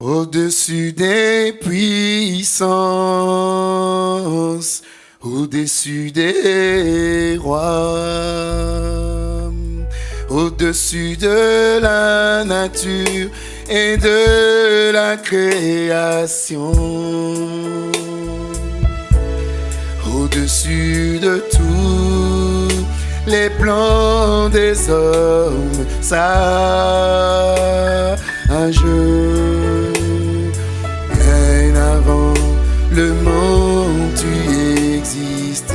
Au-dessus des puissances, au-dessus des rois, au-dessus de la nature et de la création, au-dessus de tous les plans des hommes sages avant le monde tu existais.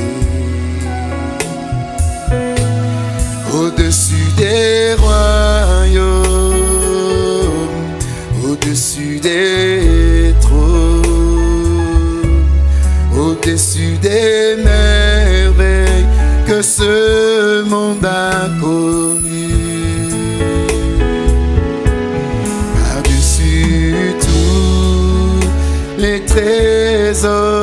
Au-dessus des royaumes, au-dessus des trônes, au-dessus des merveilles que ce monde a trésors de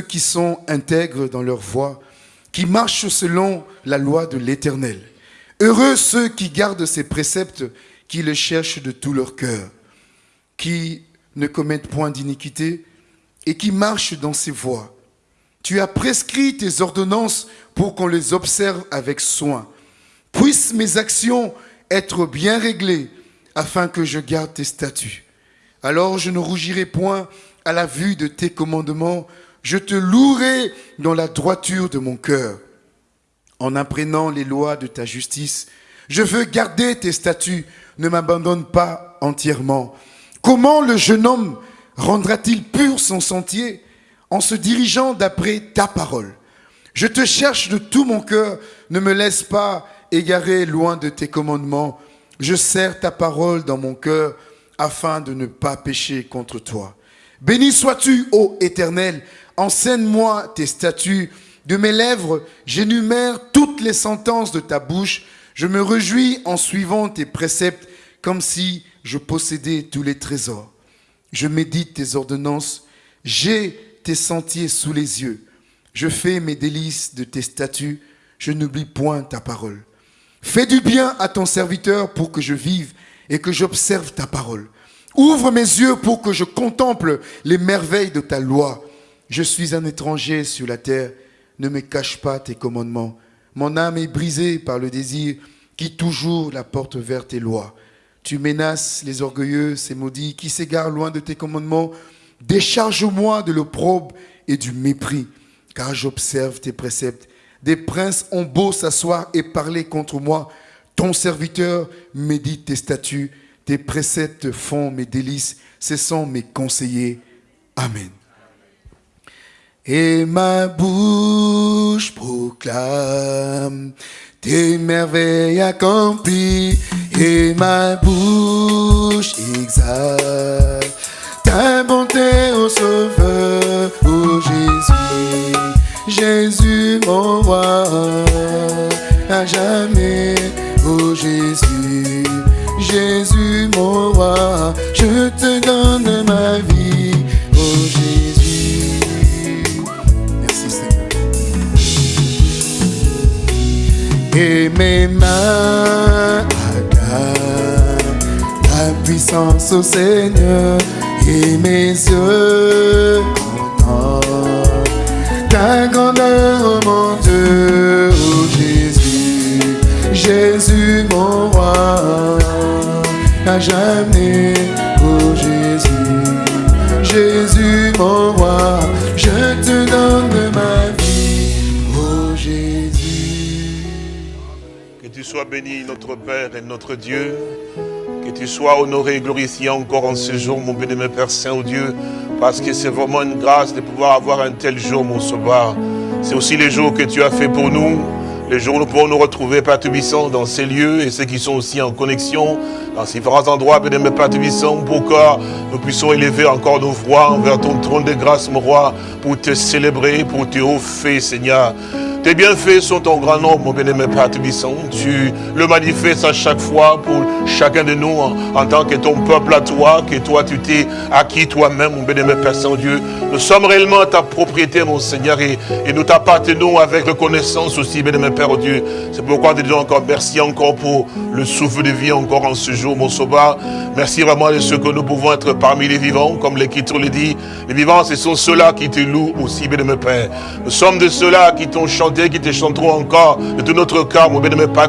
qui sont intègres dans leur voie, qui marchent selon la loi de l'Éternel. Heureux ceux qui gardent ses préceptes, qui le cherchent de tout leur cœur, qui ne commettent point d'iniquité et qui marchent dans ses voies. Tu as prescrit tes ordonnances pour qu'on les observe avec soin. Puissent mes actions être bien réglées afin que je garde tes statuts. Alors je ne rougirai point à la vue de tes commandements, je te louerai dans la droiture de mon cœur, en apprenant les lois de ta justice. Je veux garder tes statuts, ne m'abandonne pas entièrement. Comment le jeune homme rendra-t-il pur son sentier en se dirigeant d'après ta parole? Je te cherche de tout mon cœur, ne me laisse pas égarer loin de tes commandements. Je serre ta parole dans mon cœur afin de ne pas pécher contre toi. Béni sois-tu, ô Éternel, Enseigne-moi tes statuts. De mes lèvres, j'énumère toutes les sentences de ta bouche. Je me réjouis en suivant tes préceptes comme si je possédais tous les trésors. Je médite tes ordonnances. J'ai tes sentiers sous les yeux. Je fais mes délices de tes statuts. Je n'oublie point ta parole. Fais du bien à ton serviteur pour que je vive et que j'observe ta parole. Ouvre mes yeux pour que je contemple les merveilles de ta loi. Je suis un étranger sur la terre, ne me cache pas tes commandements. Mon âme est brisée par le désir qui toujours la porte vers tes lois. Tu menaces les orgueilleux, ces maudits qui s'égarent loin de tes commandements. Décharge-moi de l'opprobre et du mépris, car j'observe tes préceptes. Des princes ont beau s'asseoir et parler contre moi. Ton serviteur médite tes statuts. Tes préceptes font mes délices. Ce sont mes conseillers. Amen. Et ma bouche proclame tes merveilles accomplies. Et ma bouche exalte ta bonté au sauveur, ô Jésus. Jésus mon roi, à jamais, ô Jésus. Jésus mon roi, je te donne ma vie, ô Jésus. Merci Seigneur. Et mes mains acclament ta puissance au Seigneur, et mes yeux ta grandeur, oh mon Dieu, oh Jésus, Jésus mon roi, à jamais, oh Jésus, Jésus mon roi, je te donne ma vie, oh Jésus. Que tu sois béni, notre Père et notre Dieu. Que tu sois honoré et glorifié encore en ce jour, mon béni, Père Saint-Dieu. Parce que c'est vraiment une grâce de pouvoir avoir un tel jour, mon sauveur. C'est aussi les jours que tu as fait pour nous. Les jours où nous retrouver, Père Tubissant, dans ces lieux et ceux qui sont aussi en connexion, dans différents endroits, béni, Père Tubissant, pour que nous puissions élever encore nos voix vers ton trône de grâce, mon roi, pour te célébrer, pour te offrir, Seigneur. Tes bienfaits sont en grand nombre, mon bien-aimé Père. Tu le manifestes à chaque fois pour chacun de nous en, tant que ton peuple à toi, que toi tu t'es acquis toi-même, mon bien-aimé Père Saint-Dieu. Nous sommes réellement ta propriété, mon Seigneur, et, et nous t'appartenons avec reconnaissance aussi, bien-aimé Père Dieu. C'est pourquoi nous disons encore merci encore pour le souffle de vie encore en ce jour, mon sauveur. Merci vraiment de ce que nous pouvons être parmi les vivants, comme l'Écriture le dit. Les vivants, ce sont ceux-là qui te louent aussi, bien-aimé Père. Nous sommes de ceux-là qui t'ont chanté qui te chanteront encore de tout notre cœur, mon bien-aimé Père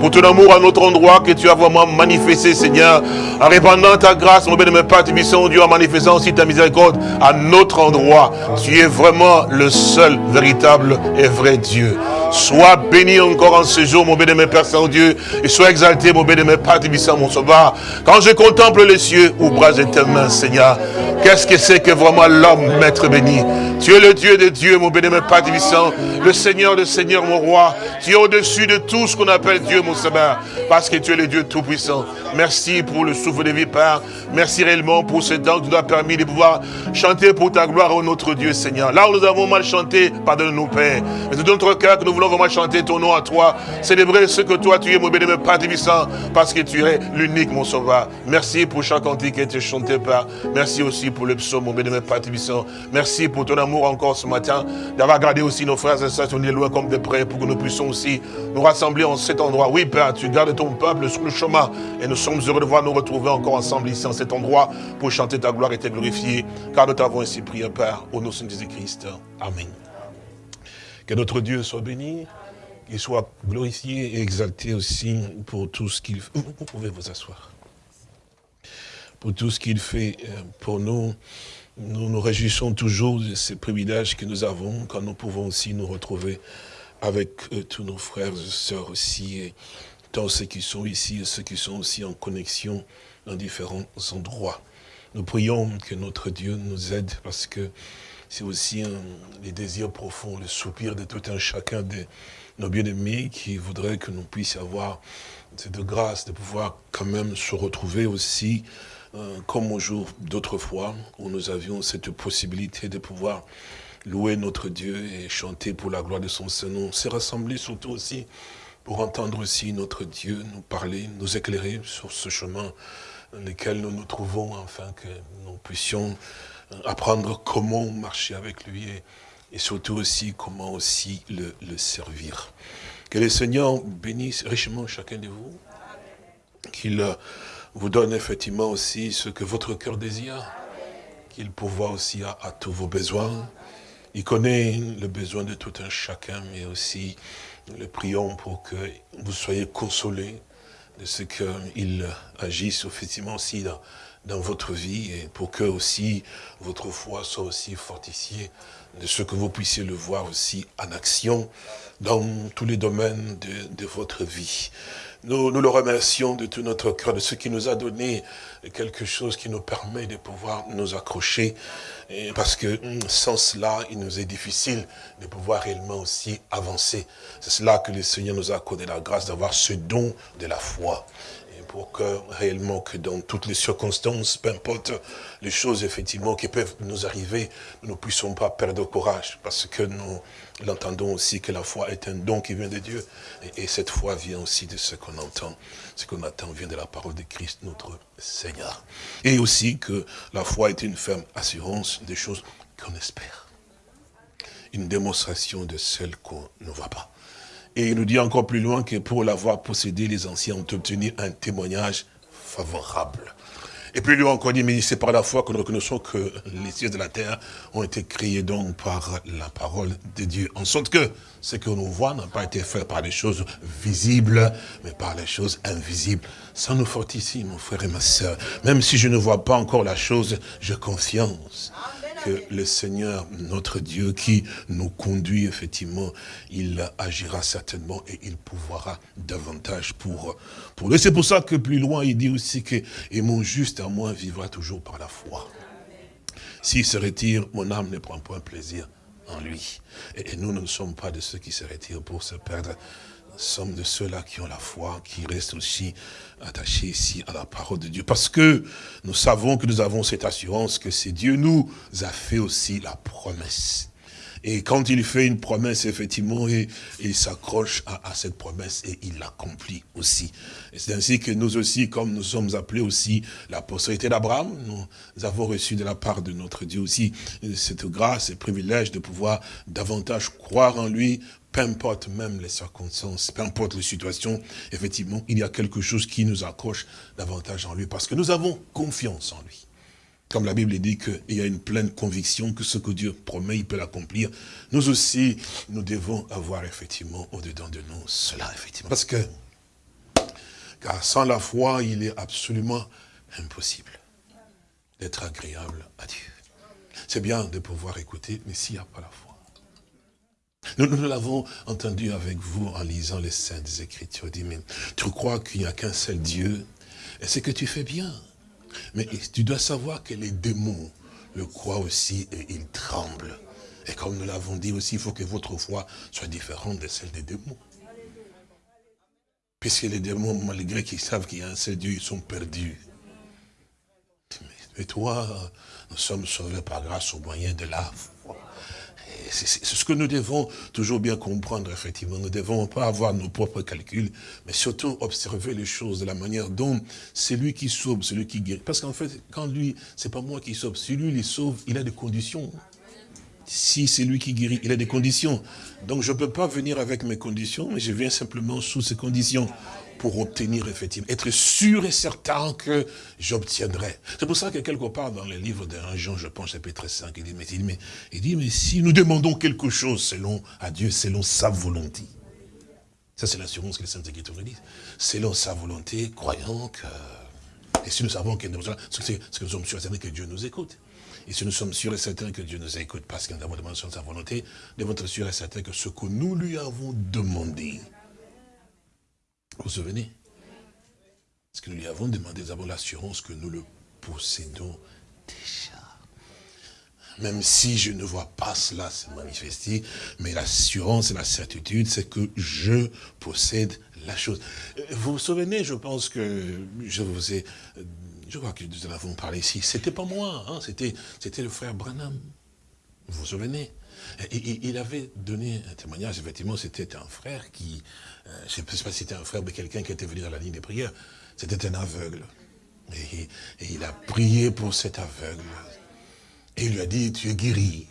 pour ton amour à notre endroit que tu as vraiment manifesté, Seigneur, en répandant ta grâce, mon bien-aimé Père Dieu, en manifestant aussi ta miséricorde à notre endroit. Tu es vraiment le seul véritable et vrai Dieu. Sois béni encore en ce jour, mon bien-aimé Père Saint-Dieu, et sois exalté, mon bien-aimé Père Tibissant, mon sauveur. Quand je contemple les cieux, ouvre de tes mains, Seigneur, qu'est-ce que c'est que vraiment l'homme, maître béni? Tu es le Dieu de Dieu, mon bien-aimé Père Tibissant, le Seigneur de Seigneur, mon roi. Tu es au-dessus de tout ce qu'on appelle Dieu, mon Seigneur, parce que tu es le Dieu tout-puissant. Merci pour le souffle de vie, Père. Merci réellement pour ce temps que tu nous as permis de pouvoir chanter pour ta gloire, ô notre Dieu, Seigneur. Là où nous avons mal chanté, pardonne-nous, Père. Mais de notre cœur que nous voulons vraiment chanter ton nom à toi. Célébrer ce que toi, tu es, mon bénémoine Père Divissant, parce que tu es l'unique, mon sauveur. Merci pour chaque cantique qui a été chanté, Père. Merci aussi pour le psaume, mon bénémoine Divissant. Merci pour ton amour encore ce matin, d'avoir gardé aussi nos frères et sœurs, on est loin comme des près, pour que nous puissions aussi nous rassembler en cet endroit. Oui, Père, tu gardes ton peuple sur le chemin, et nous sommes heureux de voir nous retrouver encore ensemble ici, en cet endroit, pour chanter ta gloire et te glorifier, car nous t'avons ainsi prié, Père, au nom de Jésus-Christ. Amen. Que notre Dieu soit béni, qu'il soit glorifié et exalté aussi pour tout ce qu'il fait. Vous pouvez vous asseoir. Pour tout ce qu'il fait euh, pour nous. Nous nous réjouissons toujours de ces privilèges que nous avons quand nous pouvons aussi nous retrouver avec euh, tous nos frères et sœurs aussi, et tant ceux qui sont ici et ceux qui sont aussi en connexion dans différents endroits. Nous prions que notre Dieu nous aide parce que c'est aussi un, les désirs profonds, le soupir de tout un chacun de nos bien-aimés qui voudraient que nous puissions avoir cette grâce de pouvoir quand même se retrouver aussi euh, comme au jour d'autrefois où nous avions cette possibilité de pouvoir louer notre Dieu et chanter pour la gloire de son Saint-Nom. C'est rassembler surtout aussi pour entendre aussi notre Dieu nous parler, nous éclairer sur ce chemin dans lequel nous nous trouvons, afin que nous puissions apprendre comment marcher avec lui et, surtout aussi comment aussi le, le, servir. Que le Seigneur bénisse richement chacun de vous, qu'il vous donne effectivement aussi ce que votre cœur désire, qu'il pourvoie aussi à, tous vos besoins, Il connaît le besoin de tout un chacun, mais aussi le prions pour que vous soyez consolés de ce qu'il agisse effectivement aussi dans, votre vie et pour que aussi votre foi soit aussi fortifiée de ce que vous puissiez le voir aussi en action dans tous les domaines de votre vie. Nous, le remercions de tout notre cœur, de ce qui nous a donné quelque chose qui nous permet de pouvoir nous accrocher, parce que sans cela, il nous est difficile de pouvoir réellement aussi avancer. C'est cela que le Seigneur nous a accordé la grâce d'avoir ce don de la foi pour que réellement que dans toutes les circonstances, peu importe les choses effectivement qui peuvent nous arriver, nous ne puissions pas perdre courage parce que nous l'entendons aussi que la foi est un don qui vient de Dieu et, cette foi vient aussi de ce qu'on entend, ce qu'on attend vient de la parole de Christ notre Seigneur. Et aussi que la foi est une ferme assurance des choses qu'on espère. Une démonstration de celles qu'on ne voit pas. Et il nous dit encore plus loin que pour l'avoir possédé, les anciens ont obtenu un témoignage favorable. Et plus loin encore, dit, mais c'est par la foi que nous reconnaissons que les cieux de la terre ont été créés donc par la parole de Dieu. En sorte que ce que nous voit n'a pas été fait par les choses visibles, mais par les choses invisibles. Ça nous fortifie, mon frère et ma soeur. Même si je ne vois pas encore la chose, j'ai confiance que le Seigneur, notre Dieu, qui nous conduit, effectivement, il agira certainement et il pouvoira davantage pour, pour lui. C'est pour ça que plus loin, il dit aussi que « Et mon juste à moi vivra toujours par la foi. S'il se retire, mon âme ne prend point plaisir en lui. Et, et nous ne sommes pas de ceux qui se retirent pour se perdre, sommes de ceux-là qui ont la foi, qui restent aussi attachés ici à la parole de Dieu. Parce que nous savons que nous avons cette assurance que c'est Dieu nous a fait aussi la promesse. Et quand il fait une promesse, effectivement, il, s'accroche à, cette promesse et il l'accomplit aussi. C'est ainsi que nous aussi, comme nous sommes appelés aussi la postérité d'Abraham, nous avons reçu de la part de notre Dieu aussi cette grâce et privilège de pouvoir davantage croire en lui, peu importe même les circonstances, peu importe les situations, effectivement, il y a quelque chose qui nous accroche davantage en lui, parce que nous avons confiance en lui. Comme la Bible dit qu'il y a une pleine conviction que ce que Dieu promet, il peut l'accomplir. Nous aussi, nous devons avoir effectivement au-dedans de nous cela, effectivement. Parce que, car sans la foi, il est absolument impossible d'être agréable à Dieu. C'est bien de pouvoir écouter, mais s'il n'y a pas la foi, nous, l'avons entendu avec vous en lisant les Saintes Écritures. Tu crois qu'il n'y a qu'un seul Dieu? Et c'est que tu fais bien. Mais tu dois savoir que les démons le croient aussi et ils tremblent. Et comme nous l'avons dit aussi, il faut que votre foi soit différente de celle des démons. Puisque les démons, malgré qu'ils savent qu'il y a un seul Dieu, ils sont perdus. Mais toi, nous sommes sauvés par grâce au moyen de la c'est ce que nous devons toujours bien comprendre, effectivement. Nous ne devons pas avoir nos propres calculs, mais surtout observer les choses de la manière dont c'est lui qui sauve, celui qui guérit. Parce qu'en fait, quand lui, c'est pas moi qui sauve, si lui les sauve, il a des conditions. Si c'est lui qui guérit, il a des conditions. Donc je ne peux pas venir avec mes conditions, mais je viens simplement sous ces conditions pour obtenir effectivement, être sûr et certain que j'obtiendrai. C'est pour ça que quelque part dans le livre d'un Jean, je pense, chapitre 5, il dit, mais, il, mais, il dit, mais si nous demandons quelque chose selon à Dieu, selon sa volonté, ça c'est l'assurance que les Saintes Écritures nous disent, selon sa volonté, croyant que, et si nous savons que nous, c'est que nous sommes sûrs et certains que Dieu nous écoute. Et si nous sommes sûrs et certains que Dieu nous écoute parce que nous avons demandé sa volonté, devons être sûrs et certains que ce que nous lui avons demandé, vous vous souvenez? Parce que nous lui avons demandé, avons l'assurance que nous le possédons déjà. Même si je ne vois pas cela se manifester, mais l'assurance et la certitude, c'est que je possède la chose. Vous vous souvenez, je pense que je vous ai, je vois que nous en avons parlé ici, c'était pas moi, hein, c'était le frère Branham. Vous vous souvenez? Il avait donné un témoignage, effectivement, c'était un frère qui, euh, je ne sais pas si c'était un frère, mais quelqu'un qui était venu dans la ligne des prières, c'était un aveugle. Et, il a prié pour cet aveugle. Et il lui a dit, tu es guéri.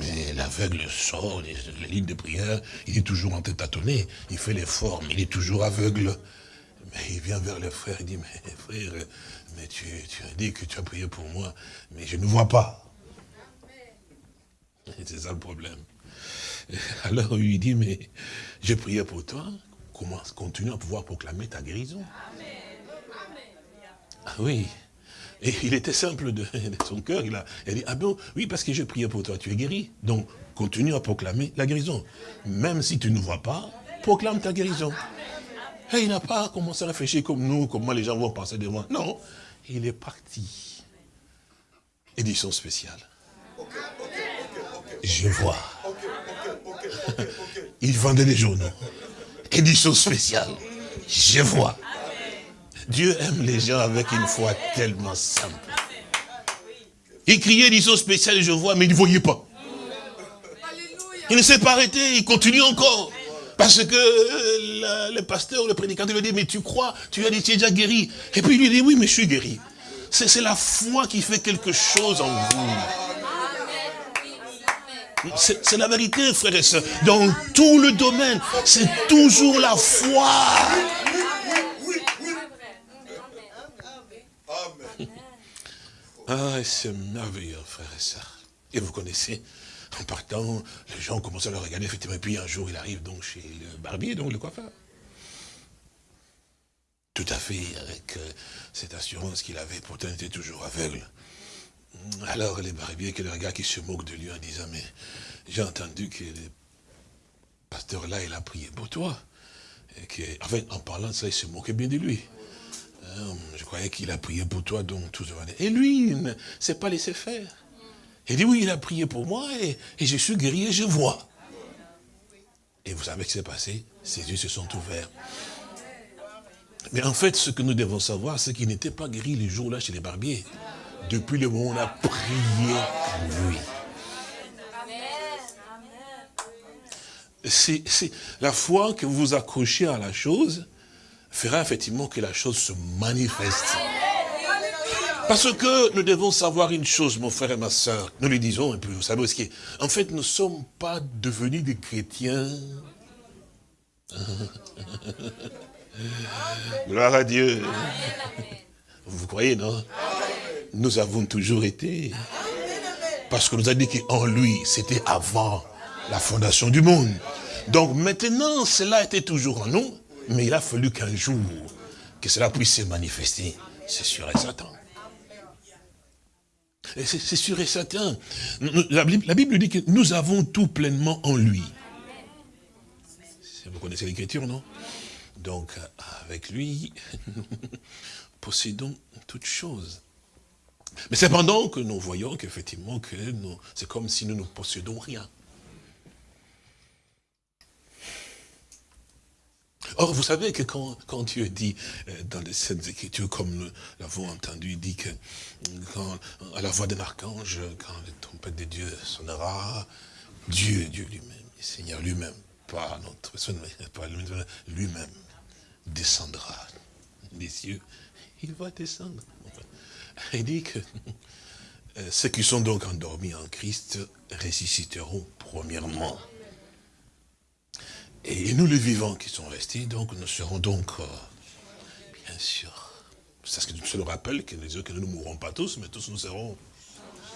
Mais l'aveugle sort de la ligne de prière, il est toujours en tête tâtonner, il fait l'effort, mais il est toujours aveugle. Mais il vient vers le frère, il dit, mais frère, tu as dit que tu as prié pour moi, mais je ne vois pas. C'est ça le problème. Alors il lui dit, mais j'ai prié pour toi, comment continue à pouvoir proclamer ta guérison? Ah oui. Et il était simple de, son cœur. Il a, il dit, ah bon, oui, parce que j'ai prié pour toi, tu es guéri. Donc, continue à proclamer la guérison. Même si tu ne vois pas, proclame ta guérison. Et il n'a pas commencé à réfléchir comme nous, comment les gens vont penser de moi. Non, il est parti. Édition spéciale. Je vois. Il vendait des journaux. Édition spéciale. Je vois. Dieu aime les gens avec une foi tellement simple. Il criait édition spéciale, je vois, mais il ne voyait pas. Il ne s'est pas arrêté, il continue encore. Parce que euh, le, pasteur, le prédicateur lui dit, mais tu crois, tu as dit, tu es déjà guéri. Et puis il lui dit, oui, mais je suis guéri. C'est la foi qui fait quelque chose en vous. C'est la vérité, frères et sœurs. Dans tout le domaine, c'est toujours la foi. Ah, c'est merveilleux, frères et sœurs. Et vous connaissez, en partant, les gens commencent à le regarder, effectivement, et puis un jour, il arrive donc chez le barbier, donc le coiffeur. Tout à fait, avec euh, cette assurance qu'il avait, pourtant il était toujours aveugle. Alors les barbiers, que le regard qui se moque de lui en disant, mais j'ai entendu que le pasteur là, il a prié pour toi. Et que, en fait, en parlant de ça, il se moquait bien de lui. Hein, je croyais qu'il a prié pour toi, donc tout va Et lui, il ne s'est pas laissé faire. Il dit, oui, il a prié pour moi et, je suis guéri et je vois. Et vous savez ce qui s'est passé? Ses yeux se sont ouverts. Mais en fait, ce que nous devons savoir, c'est qu'il n'était pas guéri les jours-là chez les barbiers. Depuis le moment où on a prié pour lui. La foi que vous vous accrochez à la chose fera effectivement que la chose se manifeste. Parce que nous devons savoir une chose, mon frère et ma soeur. Nous lui disons, et puis vous savez ce qui est. En fait, nous ne sommes pas devenus des chrétiens. Gloire à Dieu. Vous croyez, non? Nous avons toujours été. Parce que nous a dit qu'en lui, c'était avant la fondation du monde. Donc maintenant, cela était toujours en nous, mais il a fallu qu'un jour, que cela puisse se manifester. C'est sûr et certain. C'est sûr et certain. La Bible, dit que nous avons tout pleinement en lui. Vous connaissez l'écriture, non? Donc, avec lui, possédons toutes choses. Mais cependant que nous voyons qu'effectivement, que c'est comme si nous ne possédons rien. Or, vous savez que quand, Dieu dit euh, dans les Saintes Écritures, comme nous l'avons entendu, il dit que quand, à la voix d'un archange, quand le trompette de Dieu sonnera, Dieu, Dieu lui-même, Seigneur lui-même, pas notre pas lui-même, descendra des cieux. Il va descendre. Il dit que euh, ceux qui sont donc endormis en Christ ressusciteront premièrement. Et nous, les vivants qui sont restés, donc, nous serons donc, euh, bien sûr, c'est ce que je le rappelle, que que nous ne mourrons pas tous, mais tous nous serons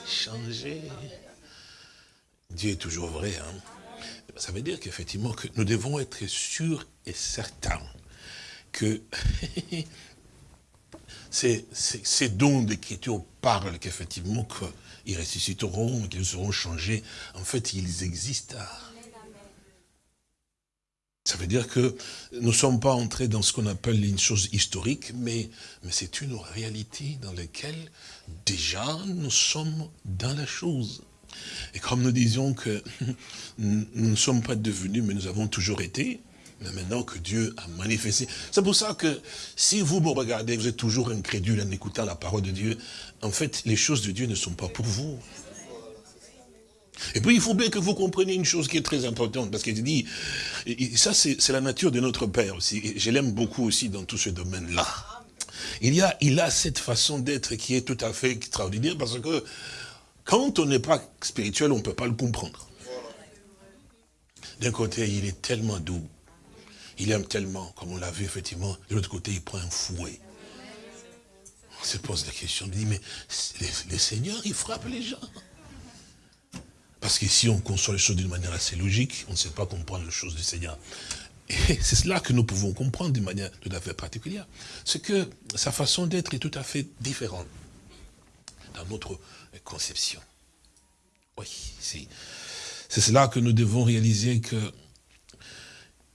changés. Dieu est toujours vrai. Hein. Ça veut dire qu'effectivement, que nous devons être sûrs et certains que ces, ces, dons d'écriture parlent qu'effectivement, qu'ils ressusciteront, qu'ils seront changés. En fait, ils existent. Ça veut dire que nous ne sommes pas entrés dans ce qu'on appelle une chose historique, mais, mais c'est une réalité dans laquelle déjà nous sommes dans la chose. Et comme nous disions que nous ne sommes pas devenus, mais nous avons toujours été, mais maintenant que Dieu a manifesté. C'est pour ça que si vous me regardez, vous êtes toujours incrédule en écoutant la parole de Dieu, en fait, les choses de Dieu ne sont pas pour vous. Et puis il faut bien que vous compreniez une chose qui est très importante, parce qu'il dit, ça c'est la nature de notre Père aussi, je l'aime beaucoup aussi dans tout ce domaine-là. Il, il a cette façon d'être qui est tout à fait extraordinaire, parce que quand on n'est pas spirituel, on ne peut pas le comprendre. D'un côté, il est tellement doux, il aime tellement, comme on l'a vu effectivement, de l'autre côté, il prend un fouet. On se pose la question, on dit, mais le Seigneur, il frappe les gens. Parce que si on conçoit les choses d'une manière assez logique, on ne sait pas comprendre les choses du Seigneur. Et c'est cela que nous pouvons comprendre d'une manière tout à fait particulière. C'est que sa façon d'être est tout à fait différente dans notre conception. Oui, c'est cela que nous devons réaliser que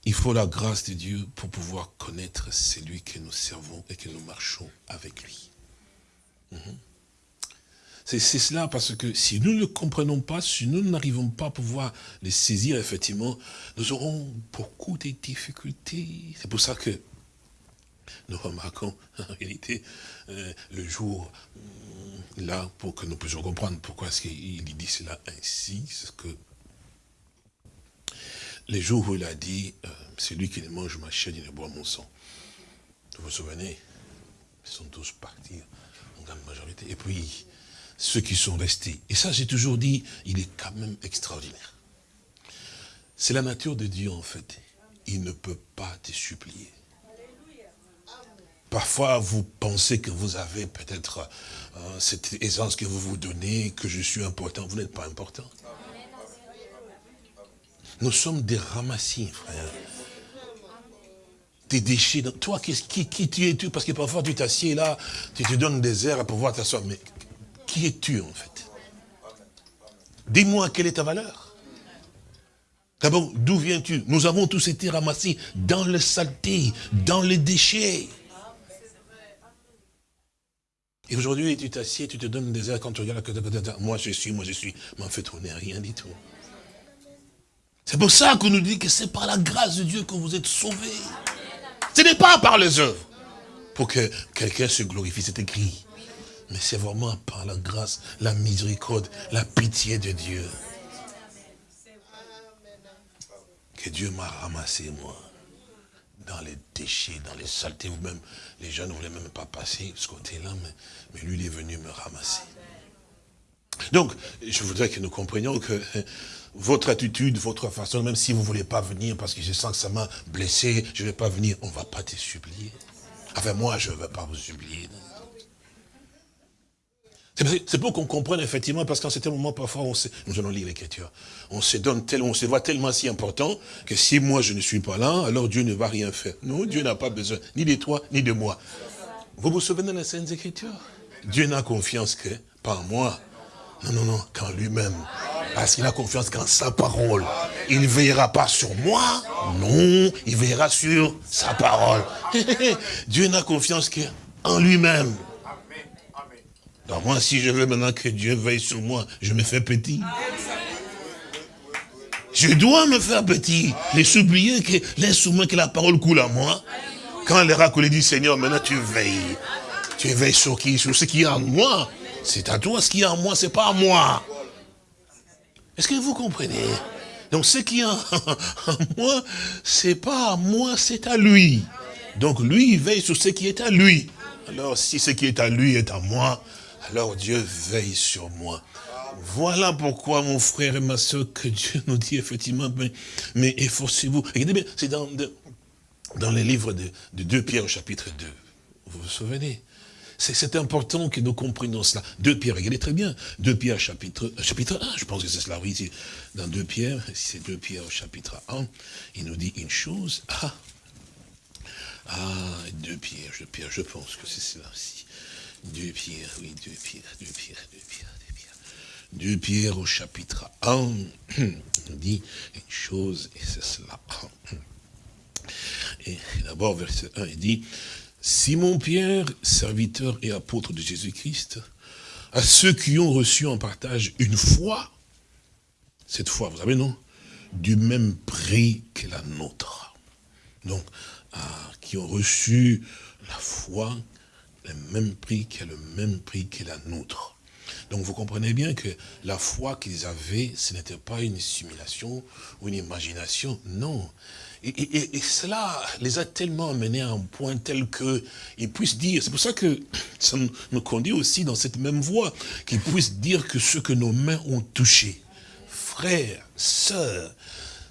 il faut la grâce de Dieu pour pouvoir connaître celui que nous servons et que nous marchons avec lui. Mhm. C'est cela parce que si nous ne le comprenons pas, si nous n'arrivons pas à pouvoir les saisir, effectivement, nous aurons beaucoup de difficultés. C'est pour ça que nous remarquons en réalité euh, le jour euh, là pour que nous puissions comprendre pourquoi est-ce qu'il dit cela ainsi, que les jours où il a dit, euh, celui qui ne mange ma chair, il ne boit mon sang. Vous vous souvenez? Ils sont tous partis en grande majorité. Et puis, ceux qui sont restés. Et ça, j'ai toujours dit, il est quand même extraordinaire. C'est la nature de Dieu, en fait. Il ne peut pas te supplier. Parfois, vous pensez que vous avez peut-être euh, cette aisance que vous vous donnez, que je suis important. Vous n'êtes pas important. Nous sommes des ramassis, frère. Des déchets. Toi, qui, qui, tu es-tu? Parce que parfois, tu t'assieds là, tu te donnes des airs à pouvoir t'asseoir. Mais qui es-tu en fait? Dis-moi quelle est ta valeur? D'abord, d'où viens-tu? Nous avons tous été ramassés dans le saleté, dans les déchets. Et aujourd'hui, tu t'assieds, tu te donnes des airs quand tu regardes, moi je suis, moi je suis. Mais en fait, on n'est rien du tout. C'est pour ça qu'on nous dit que c'est par la grâce de Dieu que vous êtes sauvés. Ce n'est pas par les œuvres. Pour que quelqu'un se glorifie, c'est écrit. Mais c'est vraiment par la grâce, la miséricorde, la pitié de Dieu. Que Dieu m'a ramassé, moi, dans les déchets, dans les saletés. Vous-même, les gens ne voulaient même pas passer ce côté-là, mais, mais lui, il est venu me ramasser. Donc, je voudrais que nous comprenions que votre attitude, votre façon, même si vous ne voulez pas venir parce que je sens que ça m'a blessé, je ne vais pas venir, on ne va pas te supplier. Enfin, moi, je ne vais pas vous supplier. C'est pour qu'on comprenne effectivement, parce qu'en certain moment, parfois, on nous allons lire l'écriture, on se donne tellement, on se voit tellement si important, que si moi je ne suis pas là, alors Dieu ne va rien faire. Non, Dieu n'a pas besoin, ni de toi, ni de moi. Vous vous souvenez de la Sainte Écriture Dieu n'a confiance que, en moi, non, non, non, qu'en lui-même. Parce qu'il a confiance qu'en sa parole. Il ne veillera pas sur moi, non, il veillera sur sa parole. Dieu n'a confiance qu'en lui-même. Alors moi, si je veux maintenant que Dieu veille sur moi, je me fais petit. Je dois me faire petit. Les oublier que, laisse moi que la parole coule à moi. Quand l'oracle dit, Seigneur, maintenant tu veilles. Tu veilles sur qui? Sur ce qui est en moi. C'est à toi ce qui est en moi, c'est pas à moi. Est-ce que vous comprenez? Donc ce qui est en, moi, c'est pas à moi, c'est à lui. Donc lui, il veille sur ce qui est à lui. Alors si ce qui est à lui est à moi, alors Dieu veille sur moi. Voilà pourquoi, mon frère et ma soeur, que Dieu nous dit effectivement, mais, mais efforcez-vous. Regardez bien, c'est dans, dans les livres de, de 2 Pierre au chapitre 2. Vous vous souvenez? C'est important que nous comprenions cela. 2 Pierre, regardez très bien. 2 Pierre chapitre, chapitre 1, je pense que c'est cela, oui, dans 2 Pierre, c'est 2 Pierre au chapitre 1, il nous dit une chose. Ah, ah 2 Pierre, 2 Pierre, je pense que c'est cela aussi. Deux Pierre, oui, deux Pierre, deux Pierre, deux Pierre, deux Pierre. Deux au chapitre 1, on dit une chose, et c'est cela. Et d'abord, verset 1, il dit, Simon Pierre, serviteur et apôtre de Jésus-Christ, à ceux qui ont reçu en partage une foi, cette foi, vous savez, non Du même prix que la nôtre. Donc, qui ont reçu la foi le même prix qui le même prix que la nôtre. Donc vous comprenez bien que la foi qu'ils avaient, ce n'était pas une simulation ou une imagination, non. Et, cela les a tellement amenés à un point tel qu'ils puissent dire, c'est pour ça que ça nous conduit aussi dans cette même voie, qu'ils puissent dire que ce que nos mains ont touché, frères, sœurs,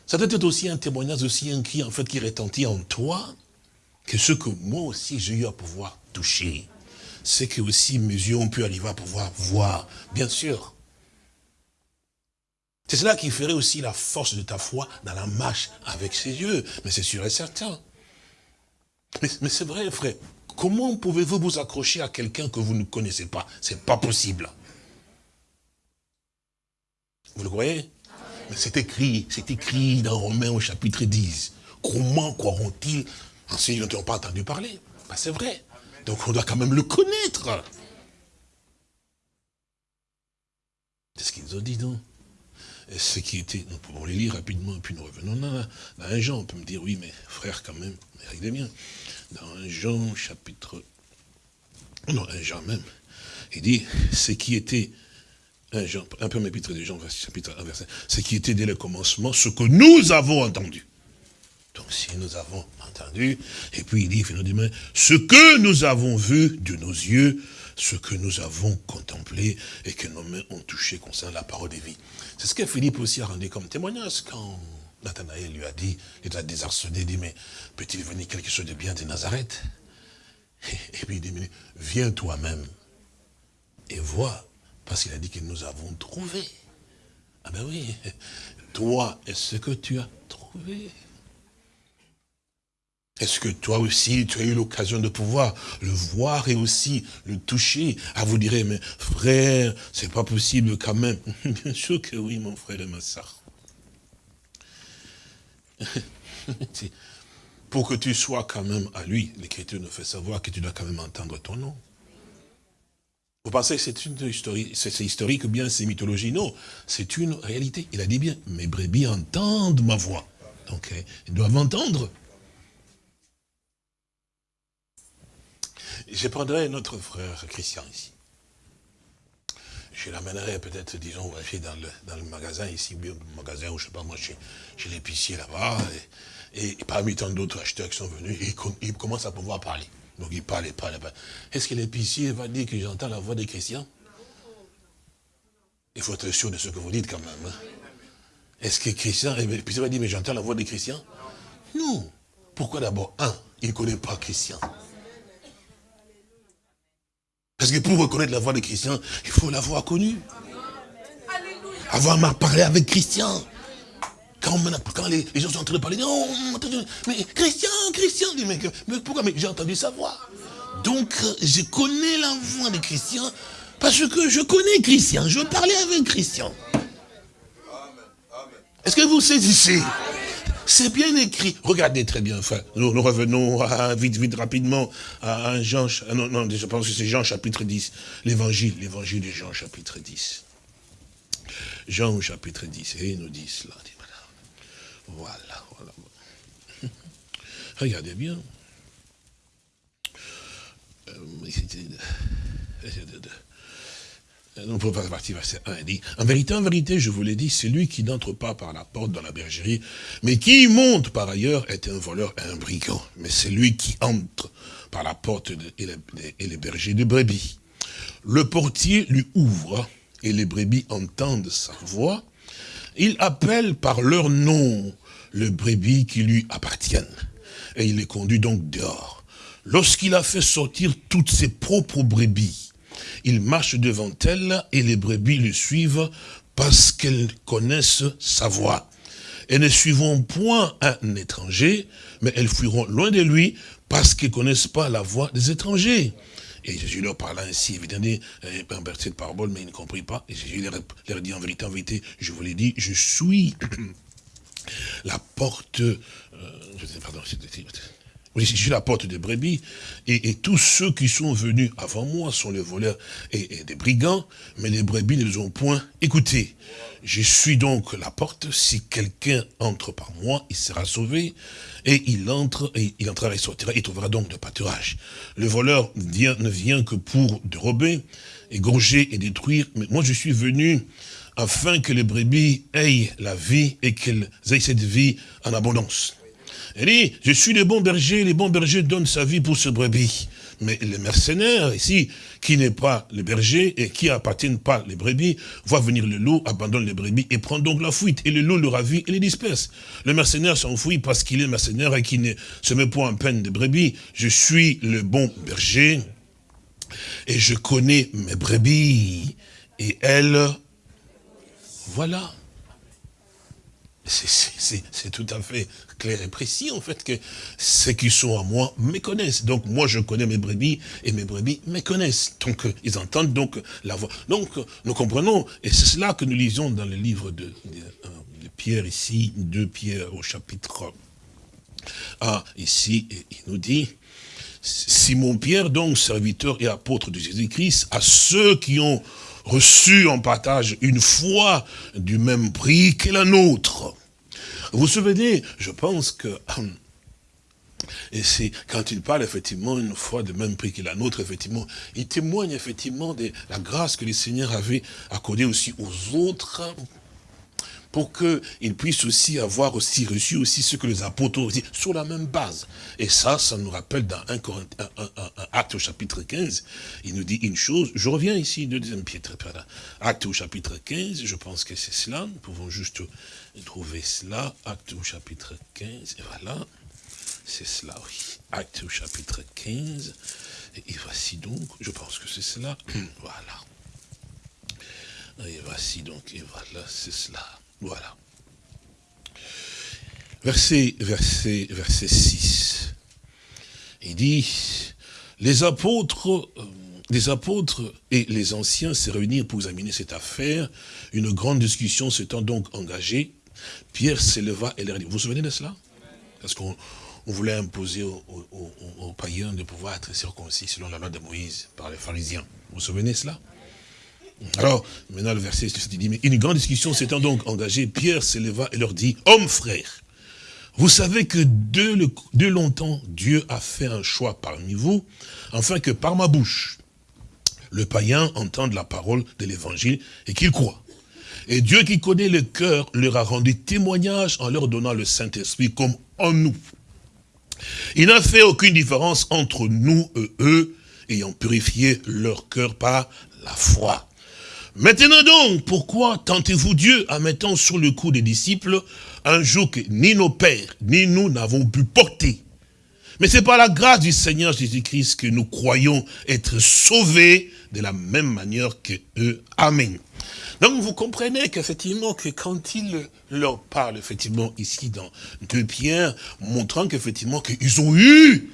ça doit être aussi un témoignage, aussi un cri en fait qui retentit en toi, que ce que moi aussi j'ai eu à pouvoir toucher, c'est que aussi mes yeux ont pu arriver à pouvoir voir, bien sûr. C'est cela qui ferait aussi la force de ta foi dans la marche avec ses yeux. Mais c'est sûr et certain. Mais, c'est vrai, frère. Comment pouvez-vous vous accrocher à quelqu'un que vous ne connaissez pas? C'est pas possible. Vous le croyez? Mais c'est écrit, c'est écrit dans Romains au chapitre 10. Comment croiront-ils? En dont ils n'ont pas entendu parler ben, C'est vrai. Donc on doit quand même le connaître. C'est ce qu'ils ont dit, non ce qui était, nous pouvons les lire rapidement, puis nous revenons dans un Jean, on peut me dire, oui, mais frère, quand même, regardez bien, dans un Jean chapitre, non, un Jean même, il dit, ce qui était, un, Jean, un peu épître de Jean, chapitre 1, verset, ce qui était dès le commencement, ce que nous avons entendu. Donc si nous avons entendu, et puis il dit, ce que nous avons vu de nos yeux, ce que nous avons contemplé et que nos mains ont touché concernant la parole des vies. C'est ce que Philippe aussi a rendu comme témoignage quand Nathanaël lui a dit, il a désarçonné, il dit, mais peut-il venir quelque chose de bien de Nazareth? Et puis il dit, viens toi-même et vois, parce qu'il a dit que nous avons trouvé. Ah ben oui, toi est ce que tu as trouvé. Est-ce que toi aussi, tu as eu l'occasion de pouvoir le voir et aussi le toucher? Ah, vous direz, mais frère, c'est pas possible quand même. Bien sûr que oui, mon frère et ma soeur. Pour que tu sois quand même à lui, l'Écriture nous fait savoir que tu dois quand même entendre ton nom. Vous pensez que c'est une historique, c'est historique ou bien c'est mythologie? Non, c'est une réalité. Il a dit bien, mes brebis entendent ma voix. Donc, eh, ils doivent entendre. Je prendrai notre frère Christian ici. Je l'amènerai peut-être, disons, dans le, magasin ici, ou bien le magasin, ou je sais pas moi, chez, l'épicier là-bas. Et, parmi tant d'autres acheteurs qui sont venus, ils, commencent à pouvoir parler. Donc il parle, il parle. Est-ce que l'épicier va dire que j'entends la voix des chrétiens Il faut être sûr de ce que vous dites quand même. Hein. Est-ce que Christian, l'épicier va dire, mais j'entends la voix des chrétiens Non. Pourquoi d'abord Un, il ne connaît pas Christian? Parce que pour reconnaître la voix de Christian, il faut l'avoir connu. Avoir parlé avec Christian. Quand, les, gens sont en train de parler, non, mais Christian, Christian, mais, pourquoi? Mais j'ai entendu sa voix. Donc, je connais la voix de Christian parce que je connais Christian. Je parlais avec Christian. Est-ce que vous saisissez? C'est bien écrit. Regardez très bien, frère. Nous, revenons vite, vite, rapidement à, Jean, non, non, je pense que c'est Jean chapitre 10. L'évangile, l'évangile de Jean chapitre 10. Jean chapitre 10, et il nous dit cela. Voilà, voilà. Regardez bien. Euh, partir verset 1, il dit, en vérité, en vérité, je vous l'ai dit, celui qui n'entre pas par la porte dans la bergerie, mais qui monte par ailleurs est un voleur et un brigand. Mais c'est lui qui entre par la porte et, les, bergers de brebis. Le portier lui ouvre et les brebis entendent sa voix. Il appelle par leur nom le brebis qui lui appartiennent. Et il les conduit donc dehors. Lorsqu'il a fait sortir toutes ses propres brebis, il marche devant elle et les brebis le suivent parce qu'elles connaissent sa voix. Elles ne suivront point un étranger, mais elles fuiront loin de lui parce qu'elles ne connaissent pas la voix des étrangers. Et Jésus leur parla ainsi, évidemment, un verset de parabole, mais ils ne comprirent pas. Et Jésus leur, dit en vérité, en vérité, je vous l'ai dit, je suis la porte, euh, pardon, je suis la porte des brebis, et, tous ceux qui sont venus avant moi sont les voleurs et, des brigands, mais les brebis ne les ont point écoutés. Je suis donc la porte, si quelqu'un entre par moi, il sera sauvé, et il entre, et il entrera et sortira, il trouvera donc de pâturage. Le voleur ne vient que pour dérober, égorger et détruire, mais moi je suis venu afin que les brebis aient la vie et qu'elles aient cette vie en abondance. Il dit, je suis le bon berger, les bons bergers donnent sa vie pour ce brebis. Mais le mercenaire ici, qui n'est pas le berger et qui appartient pas les brebis, voit venir le loup, abandonne les brebis et prend donc la fuite. Et le loup le ravit et les disperse. Le mercenaire s'enfuit parce qu'il est mercenaire et qui ne se met point en peine de brebis. Je suis le bon berger et je connais mes brebis. Et elles, voilà. c'est tout à fait clair et précis, en fait, que ceux qui sont à moi me connaissent. Donc, moi, je connais mes brebis, et mes brebis me connaissent. Donc, euh, ils entendent donc la voix. Donc, euh, nous comprenons, et c'est cela que nous lisons dans le livre de, euh, Pierre, ici, de Pierre au chapitre 1, ici, il nous dit, Simon Pierre, donc, serviteur et apôtre de Jésus-Christ, à ceux qui ont reçu en partage une foi du même prix que la nôtre. Vous vous souvenez, je pense que... Et c'est quand il parle effectivement une foi de même prix que la nôtre, effectivement, il témoigne effectivement de la grâce que le Seigneur avait accordée aussi aux autres pour qu'ils puissent aussi avoir aussi reçu aussi ce que les apôtres ont aussi, sur la même base. Et ça, ça nous rappelle dans acte au chapitre 15, il nous dit une chose, je reviens ici, de deuxième Pierre, acte au chapitre 15, je pense que c'est cela, nous pouvons juste trouver cela, acte au chapitre 15, et voilà, c'est cela, oui, acte au chapitre 15, et voici donc, je pense que c'est cela, voilà. Et voici donc, et voilà, c'est cela. Voilà. Verset, verset, verset 6. Il dit, les apôtres, euh, les apôtres et les anciens se réunirent pour examiner cette affaire. Une grande discussion s'étant donc engagée. Pierre s'éleva et leur dit, vous vous souvenez de cela? Parce qu'on voulait imposer aux, aux, païens de pouvoir être circoncis selon la loi de Moïse par les pharisiens. Vous vous souvenez de cela? Alors, maintenant le verset dit, mais une grande discussion s'étant donc engagée, Pierre s'éleva et leur dit, hommes frères, vous savez que de, de longtemps, Dieu a fait un choix parmi vous, afin que par ma bouche, le païen entende la parole de l'évangile et qu'il croit. Et Dieu qui connaît le cœur leur a rendu témoignage en leur donnant le Saint-Esprit comme en nous. Il n'a fait aucune différence entre nous et eux, ayant purifié leur cœur par la foi. Maintenant donc, pourquoi tentez-vous Dieu en mettant sur le cou des disciples un joug que ni nos pères, ni nous n'avons pu porter? Mais c'est par la grâce du Seigneur Jésus-Christ que nous croyons être sauvés de la même manière que eux. Amen. Donc vous comprenez qu'effectivement, que quand il leur parle, effectivement, ici dans deux Pierre, montrant qu'effectivement, qu'ils ont eu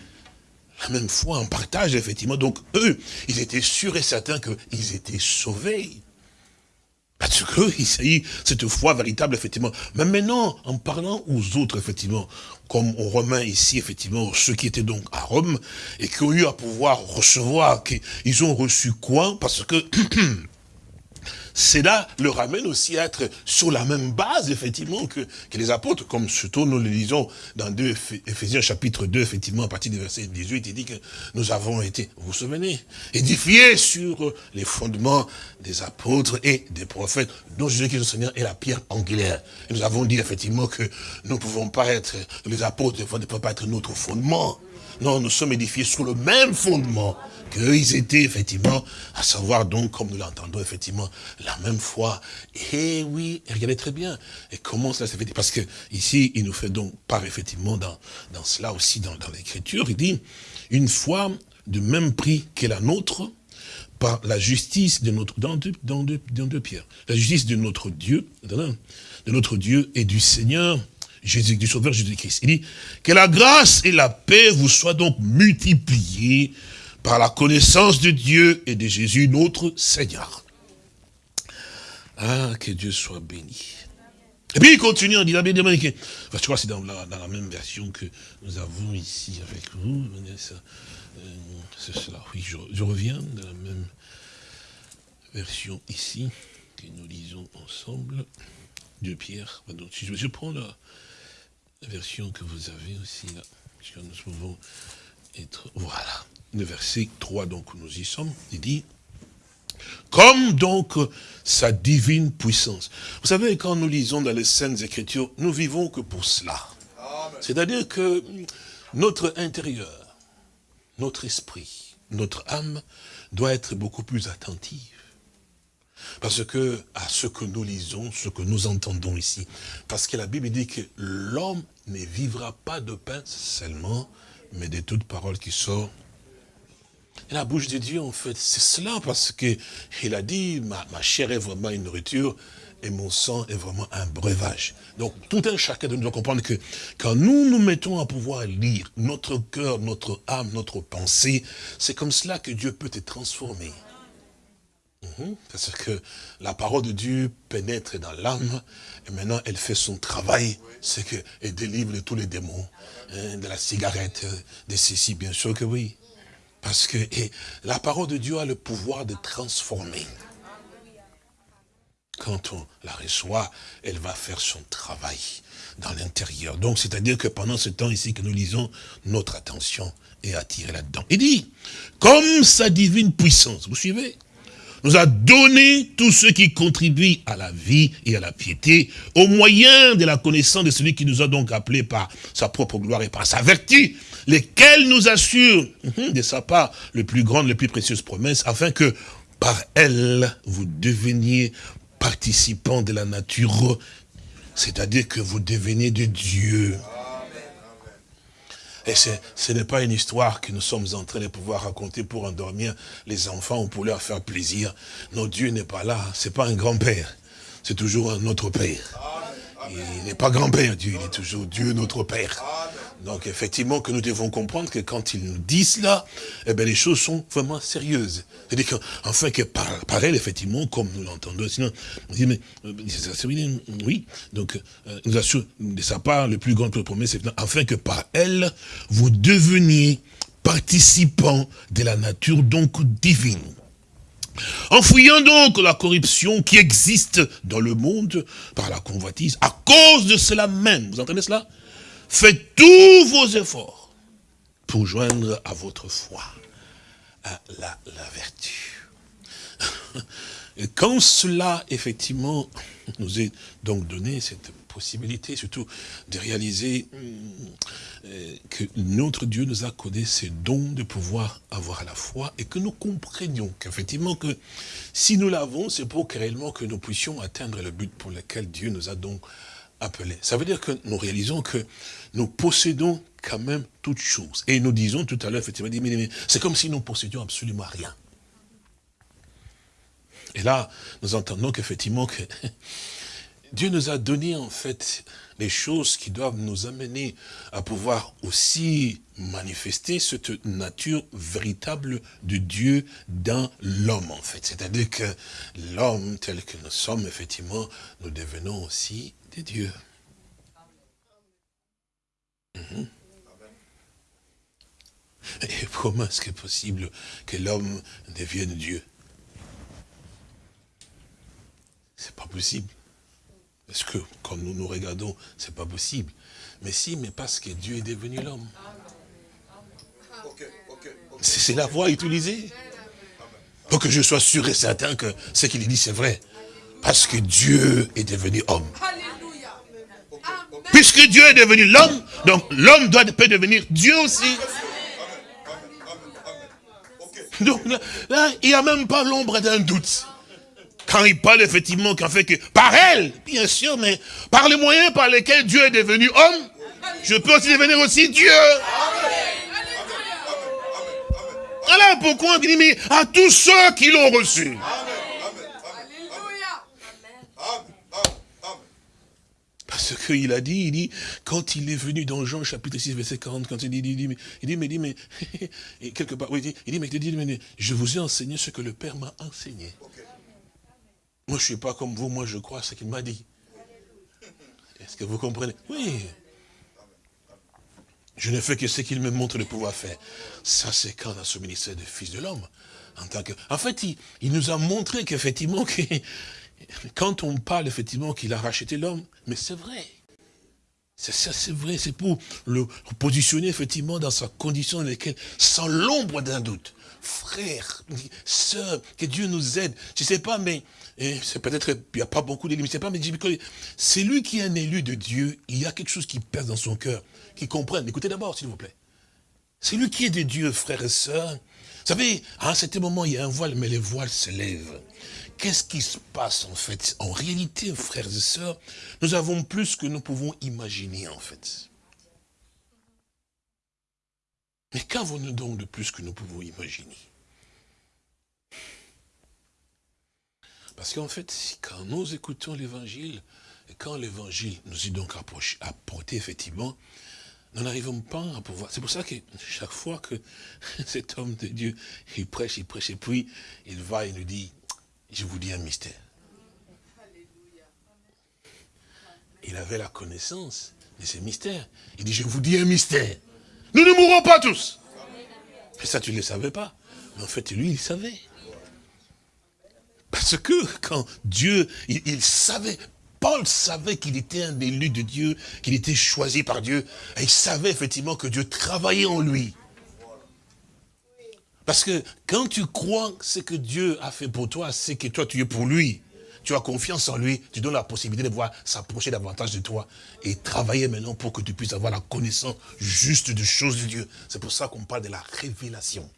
la même foi en partage, effectivement. Donc eux, ils étaient sûrs et certains qu'ils étaient sauvés. Parce y a cette foi véritable, effectivement. Mais maintenant, en parlant aux autres, effectivement, comme aux Romains ici, effectivement, ceux qui étaient donc à Rome, et qui ont eu à pouvoir recevoir, qu'ils ont reçu quoi? Parce que cela le ramène aussi à être sur la même base, effectivement, que, les apôtres, comme surtout nous le lisons dans 2 Ephésiens chapitre 2, effectivement, à partir du verset 18, il dit que nous avons été, vous vous souvenez, édifiés sur les fondements des apôtres et des prophètes, dont Jésus-Christ le Seigneur est la pierre angulaire. Et nous avons dit, effectivement, que nous ne pouvons pas être, les apôtres ne peuvent pas être notre fondement. Non, nous sommes édifiés sur le même fondement qu'ils étaient effectivement, à savoir donc, comme nous l'entendons effectivement, la même foi. Et oui, regardez très bien. Et comment cela s'est fait Parce que ici, il nous fait donc part effectivement dans, dans cela aussi, dans, dans l'écriture, il dit, une foi de même prix que la nôtre, par la justice de notre, dans deux, dans deux, dans deux pierres, la justice de notre Dieu, de notre Dieu et du Seigneur, Jésus, du Sauveur Jésus-Christ. Il dit, que la grâce et la paix vous soient donc multipliées par la connaissance de Dieu et de Jésus, notre Seigneur. Ah, que Dieu soit béni. Et puis il continue en disant, bien enfin, je crois que c'est dans la, même version que nous avons ici avec vous. Euh, c'est cela, oui, je, reviens de la même version ici, que nous lisons ensemble, de Pierre. je, prends la, version que vous avez aussi là, nous pouvons voilà le verset 3, donc nous y sommes, il dit, comme donc sa divine puissance. Vous savez, quand nous lisons dans les Saintes Écritures, nous vivons que pour cela. C'est-à-dire que notre intérieur, notre esprit, notre âme doit être beaucoup plus attentive. Parce que, à ce que nous lisons, ce que nous entendons ici, parce que la Bible dit que l'homme ne vivra pas de pain seulement, mais de toute parole qui sort la bouche de Dieu, en fait, c'est cela, parce que il a dit, ma, chair est vraiment une nourriture, et mon sang est vraiment un breuvage. Donc tout un chacun de nous doit comprendre que quand nous nous mettons à pouvoir lire notre cœur, notre âme, notre pensée, c'est comme cela que Dieu peut te transformer. Mhm. Parce que la parole de Dieu pénètre dans l'âme et maintenant elle fait son travail, c'est qu'elle délivre tous les démons, hein, de la cigarette, de ceci, bien sûr que oui. Parce que la parole de Dieu a le pouvoir de transformer. Quand on la reçoit, elle va faire son travail dans l'intérieur. Donc, c'est-à-dire que pendant ce temps ici que nous lisons, notre attention est attirée là-dedans. Il dit, comme sa divine puissance, vous suivez? Nous a donné tout ce qui contribue à la vie et à la piété, au moyen de la connaissance de celui qui nous a donc appelés par sa propre gloire et par sa vertu, lesquels nous assurent hum, de sa part les plus grandes, les plus précieuses promesses, afin que par elles, vous deveniez participants de la nature, c'est-à-dire que vous devenez de Dieu. Et ce n'est pas une histoire que nous sommes en train de pouvoir raconter pour endormir les enfants ou pour leur faire plaisir. Non, Dieu n'est pas là, c'est pas un grand-père, c'est toujours un autre père. Il n'est pas grand-père, Dieu, il est toujours Dieu, notre Père. Donc effectivement que nous devons comprendre que quand il nous dit cela, eh bien les choses sont vraiment sérieuses. C'est-à-dire qu'enfin que par, elle, effectivement, comme nous l'entendons, sinon, on dit, mais, euh, oui, donc, euh, nous assure de sa part, le plus grand promesse, c'est afin que par elle, vous deveniez participants de la nature donc divine. En fouillant donc la corruption qui existe dans le monde par la convoitise, à cause de cela même, vous entendez cela? Faites tous vos efforts pour joindre à votre foi la, la vertu. Quand cela, effectivement, nous est donc donné, cette possibilité surtout de réaliser euh, que notre Dieu nous a codé ces dons de pouvoir avoir la foi et que nous comprenions qu'effectivement que si nous l'avons, c'est pour que réellement que nous puissions atteindre le but pour lequel Dieu nous a donc Ça veut dire que nous réalisons que nous possédons quand même toutes choses. Et nous disons tout à l'heure, effectivement, c'est comme si nous possédions absolument rien. Et là, nous entendons qu'effectivement, que Dieu nous a donné en fait les choses qui doivent nous amener à pouvoir aussi manifester cette nature véritable de Dieu dans l'homme en fait. C'est-à-dire que l'homme tel que nous sommes, effectivement, nous devenons aussi des dieux. Mhm. Et comment est-ce que possible que l'homme devienne Dieu? C'est pas possible. Parce que quand nous nous regardons, c'est pas possible? Mais si, mais parce que Dieu est devenu l'homme. C'est la voie utilisée. Pour que je sois sûr et certain que ce qu'il dit, c'est vrai. Parce que Dieu est devenu homme. Puisque Dieu est devenu l'homme, donc l'homme doit peut devenir Dieu aussi. Donc là, il n'y a même pas l'ombre d'un doute. Quand il parle effectivement qu'en fait que par elle, bien sûr, mais par les moyens par lesquels Dieu est devenu homme, je peux aussi devenir aussi Dieu. Voilà pourquoi il dit, mais à tous ceux qui l'ont reçu? Parce qu'il a dit, il dit, quand il est venu dans Jean chapitre 6, verset 40, quand il dit, il dit, mais, il dit, mais, il dit, mais, et quelque part, oui, il dit, il dit, mais, il dit, mais, je vous ai enseigné ce que le Père m'a enseigné. Moi, je ne suis pas comme vous, moi, je crois ce qu'il m'a dit. Est-ce que vous comprenez Oui. Je ne fais que ce qu'il me montre de pouvoir faire. Ça, c'est quand dans ce ministère de Fils de l'homme. En tant que, en fait, il, il nous a montré qu'effectivement, quand on parle effectivement qu'il a racheté l'homme, mais c'est vrai. C'est ça, c'est vrai, c'est pour le positionner effectivement dans sa condition dans laquelle, sans l'ombre d'un doute, frère, sœur, que Dieu nous aide. Je ne sais pas, mais c'est peut-être, il n'y a pas beaucoup d'élites, c'est pas, mais c'est lui qui est un élu de Dieu, il y a quelque chose qui pèse dans son cœur, qui comprenne. Écoutez d'abord, s'il vous plaît. C'est lui qui est de Dieu, frère et sœurs. Vous savez, à un certain moment, il y a un voile, mais les voiles se lèvent. Qu'est-ce qui se passe en fait? En réalité, frères et sœurs, nous avons plus que nous pouvons imaginer en fait. Mais qu'avons-nous donc de plus que nous pouvons imaginer? Parce qu'en fait, quand nous écoutons l'évangile, et quand l'évangile nous est donc apporté, effectivement, nous n'arrivons pas à pouvoir. C'est pour ça que chaque fois que cet homme de Dieu, il prêche, il prêche, et puis il va et nous dit, je vous dis un mystère. Il avait la connaissance de ces mystères. Il dit, je vous dis un mystère. Nous ne mourrons pas tous. Mais ça, tu ne le savais pas. Mais en fait, lui, il savait. Parce que quand Dieu, il, savait, Paul savait qu'il était un élu de Dieu, qu'il était choisi par Dieu, et il savait effectivement que Dieu travaillait en lui. Parce que quand tu crois ce que Dieu a fait pour toi, c'est que toi tu es pour lui, tu as confiance en lui, tu donnes la possibilité de pouvoir s'approcher davantage de toi et travailler maintenant pour que tu puisses avoir la connaissance juste des choses de Dieu. C'est pour ça qu'on parle de la révélation.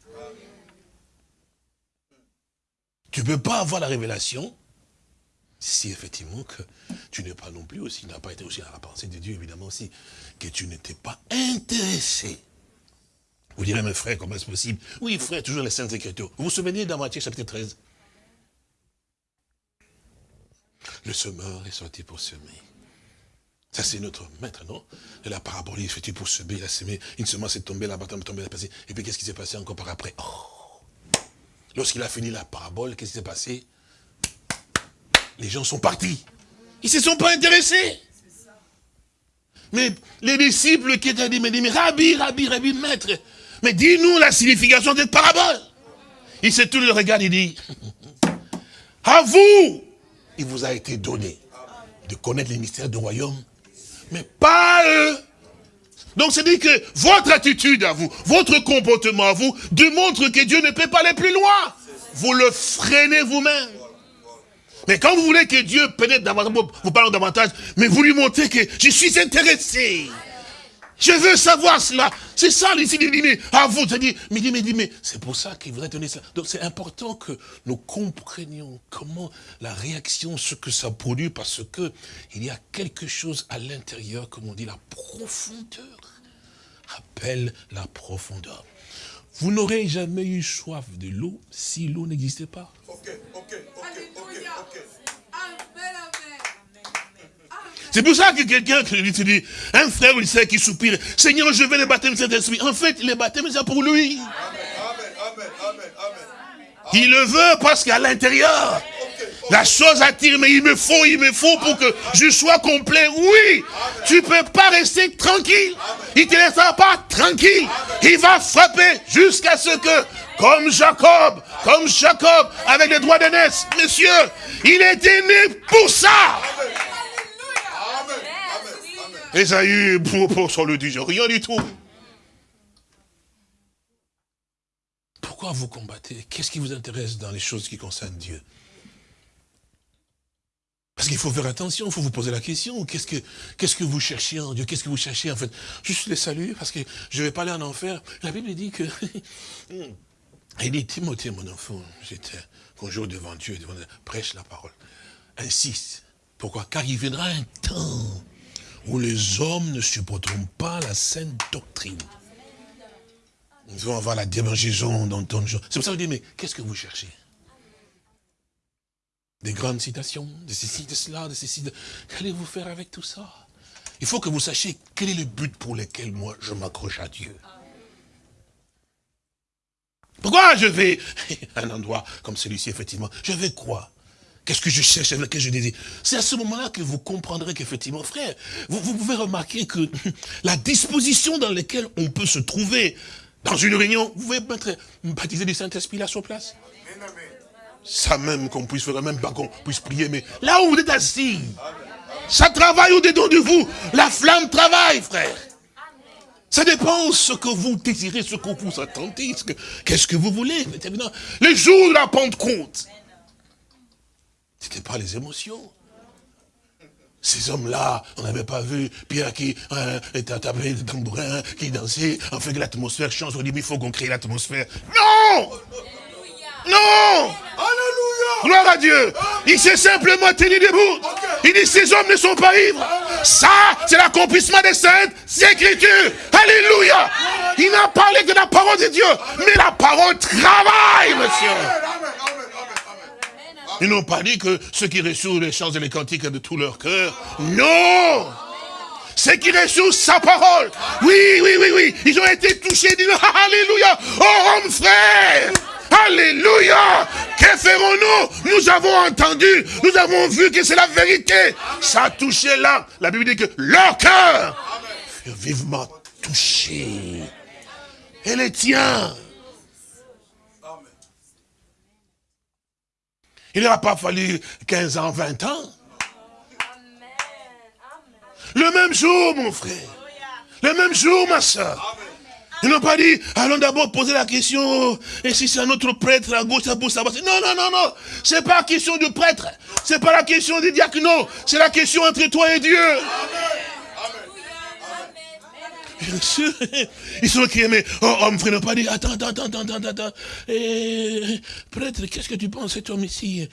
Tu ne peux pas avoir la révélation si effectivement que tu n'es pas non plus aussi, n'a pas été aussi à la pensée de Dieu, évidemment aussi, que tu n'étais pas intéressé. Vous direz, mes frères, comment est-ce possible? Oui, frère, toujours les Saintes Écritures. Vous vous souvenez dans Matthieu chapitre 13 Le semeur est sorti pour semer. Ça, c'est notre maître, non? La parabole, il est sorti pour semer, il a semé, une semence est tombée là-bas, tombée là passé. Et puis, qu'est-ce qui s'est passé encore par après? Oh Lorsqu'il a fini la parabole, qu'est-ce qui s'est passé? Les gens sont partis. Ils ne se sont pas intéressés. Mais les disciples qui étaient dit, mais, mais Rabbi, Rabbi, Rabbi, maître, mais dis-nous la signification de cette parabole. Il se tourne le regard, il dit, à vous, il vous a été donné de connaître les mystères du royaume, mais pas eux. Donc c'est dit que votre attitude à vous, votre comportement à vous, démontre que Dieu ne peut pas aller plus loin. Vous le freinez vous-même. Mais quand vous voulez que Dieu pénètre davantage, vous parlez davantage, mais vous lui montrez que je suis intéressé. Je veux savoir cela. C'est ça ici, il dit, mais à vous, il dit, mais, mais, mais c'est pour ça qu'il voudrait donner ça. Donc c'est important que nous comprenions comment la réaction, ce que ça produit, parce que il y a quelque chose à l'intérieur, comme on dit, la profondeur. Appelle la profondeur. Vous n'aurez jamais eu soif de l'eau si l'eau n'existait pas. Ok, ok, ok, ok, C'est pour ça que quelqu'un qui dit, un frère il sait qui soupire, Seigneur, je vais le baptême de Saint-Esprit. En fait, le baptême, c'est pour lui. Il le veut parce qu'à l'intérieur, la chose attire, mais il me faut, il me faut pour que je sois complet. Oui, tu peux pas rester tranquille. Il te laissera pas tranquille. Il va frapper jusqu'à ce que, comme Jacob, comme Jacob, avec les droits d'aînesse, messieurs, il était né pour ça. Esaïe, pour, pour sur le dit, rien du tout. Pourquoi vous combattez? Qu'est-ce qui vous intéresse dans les choses qui concernent Dieu? Parce qu'il faut faire attention, il faut vous poser la question, qu'est-ce que que vous cherchez en Dieu? Qu'est-ce que vous cherchez en fait? Juste les saluer, parce que je ne vais pas aller en enfer. La Bible dit que... Il dit, Timothée, mon enfant, j'étais jour devant Dieu, devant prêche la parole. Insiste. Pourquoi? Car il viendra un temps où les hommes ne supporteront pas la saine doctrine. Ils vont avoir la démangeaison dans ton jour. C'est pour ça que je dis, mais qu'est-ce que vous cherchez? Des grandes citations, de ceci, de cela, de ceci. De... Qu'allez-vous faire avec tout ça? Il faut que vous sachiez quel est le but pour lequel moi je m'accroche à Dieu. Pourquoi je vais à un endroit comme celui-ci, effectivement Je vais quoi Qu'est-ce que je cherche, avec que je désire C'est à ce moment-là que vous comprendrez qu'effectivement, frère, vous, vous, pouvez remarquer que la disposition dans laquelle on peut se trouver dans une réunion, vous pouvez mettre baptiser du Saint-Esprit là sur place ça même qu'on puisse faire, même pas qu'on puisse prier, mais là où vous êtes assis, ça travaille au-dedans de vous. La flamme travaille, frère. Ça dépend ce que vous désirez, ce que vous attendez, qu'est-ce que vous voulez. Les jours de la Pentecôte, ce n'était pas les émotions. Ces hommes-là, on n'avait pas vu Pierre qui euh, était tapé de tambourin, qui dansait, en fait que l'atmosphère change. On dit, mais il faut qu'on crée l'atmosphère. Non non Alléluia Gloire à Dieu Il s'est simplement tenu debout. Il dit, ces hommes ne sont pas ivres. Ça, c'est l'accomplissement des saintes écritures. Alléluia Il n'a parlé que de la parole de Dieu. Mais la parole travaille, monsieur. Ils n'ont pas dit que ceux qui reçoivent les chants et les cantiques de tout leur cœur. Non ceux qui reçoivent sa parole. Oui, oui, oui, oui. Ils ont été touchés. Disent, Alléluia. Oh, homme frère. Alléluia. Que ferons-nous? Nous avons entendu, nous avons vu que c'est la vérité. Ça a touché là. La Bible dit que leur cœur fut vivement touché. Et les tiens. Il n'a pas fallu 15 ans, 20 ans. Le même jour, mon frère. Le même jour, ma soeur. Ils n'ont pas dit, allons d'abord poser la question, et si c'est un autre prêtre à gauche, gauche, à droite. Non, non, non, non. C'est pas la question du prêtre. C'est pas la question du diacre, non. C'est la question entre toi et Dieu. Bien sûr. Ils sont qui mais oh, homme frère n'a pas dit, attends, attends, attends, attends, attends. Et, prêtre, qu'est-ce que tu penses, cet homme ici?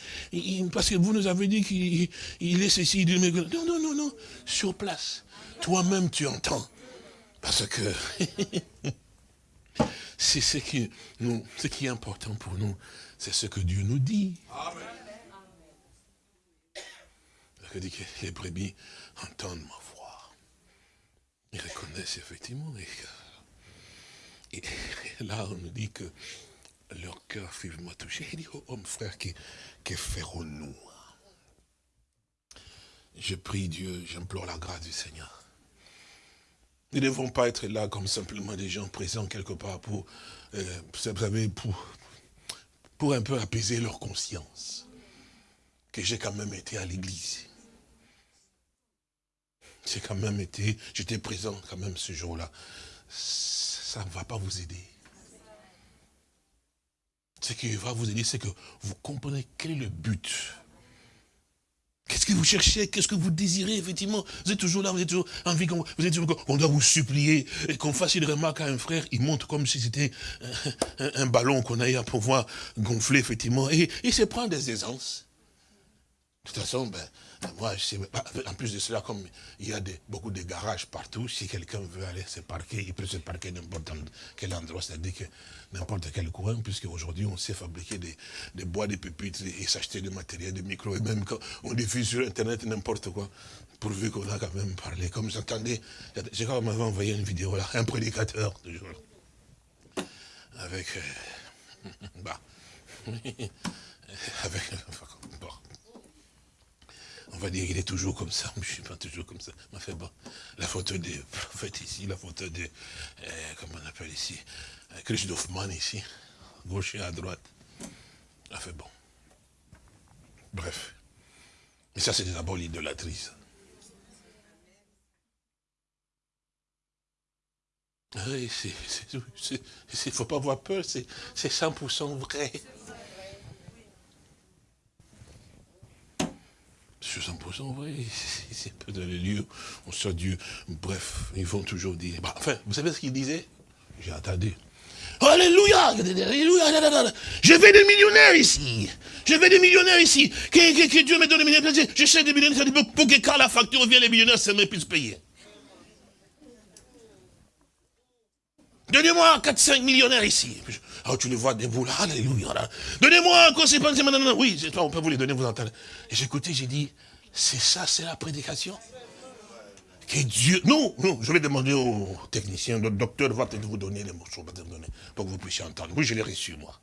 Parce que vous nous avez dit qu'il est ceci, non, non, non, non, sur place. Toi-même, tu entends. Parce que c'est ce qui, nous, ce qui est important pour nous, c'est ce que Dieu nous dit. Amen. Il dit que les brebis entendent. Ils reconnaissent effectivement. Et, et là, on nous dit que leur cœur vivement touché. Il dit, oh, homme frère, que, que ferons-nous? Je prie Dieu, j'implore la grâce du Seigneur nous ne devons pas être là comme simplement des gens présents quelque part pour, euh, pour, pour un peu apaiser leur conscience. Que j'ai quand même été à l'église. J'ai quand même été, j'étais présent quand même ce jour-là. Ça ne va pas vous aider. Ce qui va vous aider, c'est que vous comprenez quel est le but Qu'est-ce que vous cherchez? Qu'est-ce que vous désirez, effectivement Vous êtes toujours là, vous êtes toujours envie qu'on vous êtes on doit vous supplier, et qu'on fasse une remarque à un frère, il monte comme si c'était un, ballon qu'on a à pouvoir gonfler, effectivement, et il se prend des aisances. De toute façon, ben, moi, je sais, en plus de cela, comme il y a beaucoup de garages partout, si quelqu'un veut aller se parquer, il peut se parquer n'importe quel endroit, c'est-à-dire que n'importe quel coin, puisque aujourd'hui on sait fabriquer des, bois, des pupitres et s'acheter du matériel, des micros, et même quand on diffuse sur Internet n'importe quoi, pourvu qu'on a quand même parlé. Comme j'entendais, j'ai quand même envoyé une vidéo là, un prédicateur, toujours, avec, euh, bah, avec, on va dire qu'il est toujours comme ça, mais je ne suis pas toujours comme ça. Mais fait bon, la photo des prophètes ici, la photo de, euh, comment on appelle ici, euh, Christophe ici, gauche et à droite. Fait bon. Bref. Mais ça, c'est d'abord l'idolâtrie. Oui, il ne faut pas avoir peur, c'est 100% vrai. 100% vrai. C'est peu dans les lieux, on sort Dieu. Bref, ils vont toujours dire. Bah, enfin, vous savez ce qu'ils disaient? J'ai entendu. Alléluia Alléluia Je vais des millionnaires ici. Je vais des millionnaires ici. Que, Dieu me donne des millionnaires. Je cherche des millionnaires pour que quand la facture vient, les millionnaires, ça me puisse payer. Donnez-moi 4-5 millionnaires ici. Oh, tu les vois debout là, alléluia. Donnez-moi un conseil, oui, on peut vous les donner, vous entendez. Et j'ai écouté, j'ai dit, c'est ça, c'est la prédication que Dieu... Non, non, je vais demander au technicien, le docteur va peut-être vous donner les morceaux, pour que vous puissiez entendre. Oui, je l'ai reçu, moi.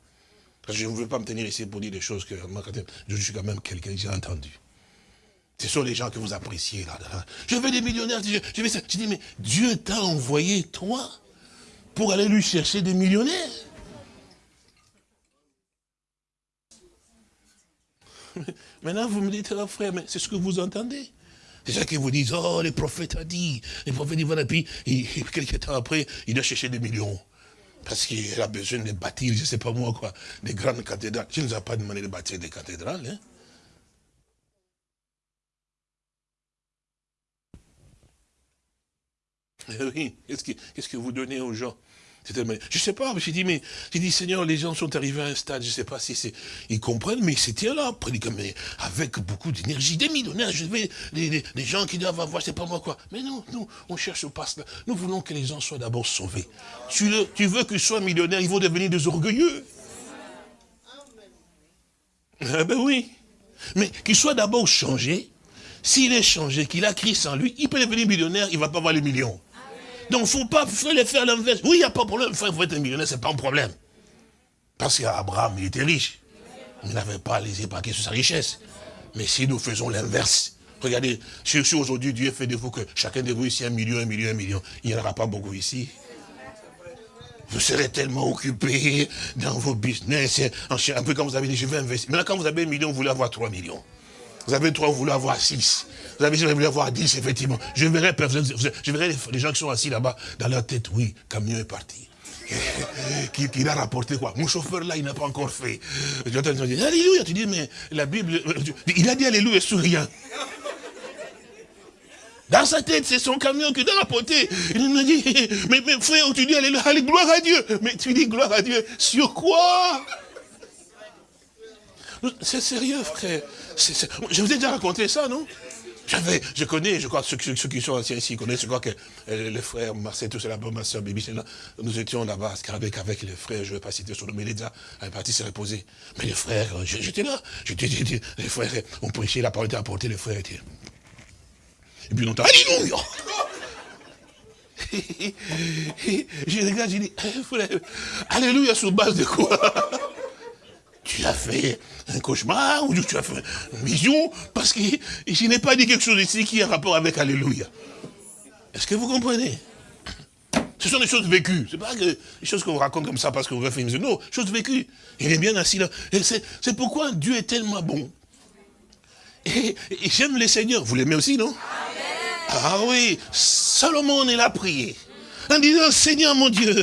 Parce que je ne veux pas me tenir ici pour dire des choses que je suis quand même quelqu'un, j'ai entendu. Ce sont les gens que vous appréciez là. Je veux des millionnaires, je, je, je dis, mais Dieu t'a envoyé, toi, pour aller lui chercher des millionnaires. Maintenant, vous me dites, frère, mais c'est ce que vous entendez. C'est ça qu'ils vous disent, oh, les prophètes ont dit, les prophètes voilà, puis, et, quelques temps après, il doit chercher des millions. Parce qu'il a besoin de bâtir, je ne sais pas moi quoi, des grandes cathédrales. Je ne vous ai pas demandé de bâtir des cathédrales. Hein. Eh oui, qu'est-ce que vous donnez aux gens? Je ne sais pas, j'ai dit, mais, j'ai dit, Seigneur, les gens sont arrivés à un stade, je ne sais pas si c'est, ils comprennent, mais c'était là, mais avec beaucoup d'énergie, des millionnaires, je vais, des, gens qui doivent avoir, je sais pas moi quoi. Mais non, nous, on cherche pas cela. Nous voulons que les gens soient d'abord sauvés. Tu, tu veux qu'ils soient millionnaires, ils vont devenir des orgueilleux. Ah ben oui. Mais qu'il soit d'abord changé. S'il est changé, qu'il a Christ en lui, il peut devenir millionnaire, il ne va pas avoir les millions. Donc, faut pas les faire l'inverse. Oui, il n'y a pas de problème, frère, vous êtes un millionnaire, ce n'est pas un problème. Parce qu'Abraham, il était riche. Il n'avait pas les épargnés sur sa richesse. Mais si nous faisons l'inverse, regardez, si, aujourd'hui Dieu fait de vous que chacun de vous ici un million, un million, un million, il n'y en aura pas beaucoup ici. Vous serez tellement occupé dans vos business, un peu comme vous avez dit, je vais investir. Maintenant, quand vous avez un million, vous voulez avoir 3 millions. Vous avez 3, vous voulez avoir 6. Vous avez voulez avoir 10, effectivement. Je verrai, je verrai les gens qui sont assis là-bas, dans leur tête, oui, camion est parti. qui, qui a rapporté quoi? Mon chauffeur là, il n'a pas encore fait. J'entends dire, Alléluia, tu dis, mais la Bible, il a dit Alléluia sur rien. Dans sa tête, c'est son camion qui doit rapporter. Il me dit, mais frère, tu dis Alléluia, allez, gloire à Dieu. Mais tu dis gloire à Dieu, sur quoi? C'est sérieux, frère. Je vous ai déjà raconté ça, non? Je connais, je crois, ceux, ceux, qui sont anciens ici connaissent, je crois que euh, les frères Marcel, tout cela, ma soeur Bibi, nous étions là-bas avec, avec les frères, je ne vais pas citer son nom, mais il est déjà parti se reposer. Mais les frères, j'étais là, j'étais, les frères, on prêchait, la parole était apportée, les frères étaient. Et puis longtemps, Alléluia Je regarde, eh, frère, Alléluia sur base de quoi? Tu as fait un cauchemar ou tu as fait une vision parce que je n'ai pas dit quelque chose ici qui a rapport avec Alléluia. Est-ce que vous comprenez? Ce sont des choses vécues. Ce pas des choses qu'on raconte comme ça parce qu'on veut faire une vision. Non, choses vécues. Il est bien assis là. C'est pourquoi Dieu est tellement bon. Et, j'aime les seigneurs. Vous l'aimez aussi, non? Ah oui, Salomon, est là prié en disant, Seigneur mon Dieu,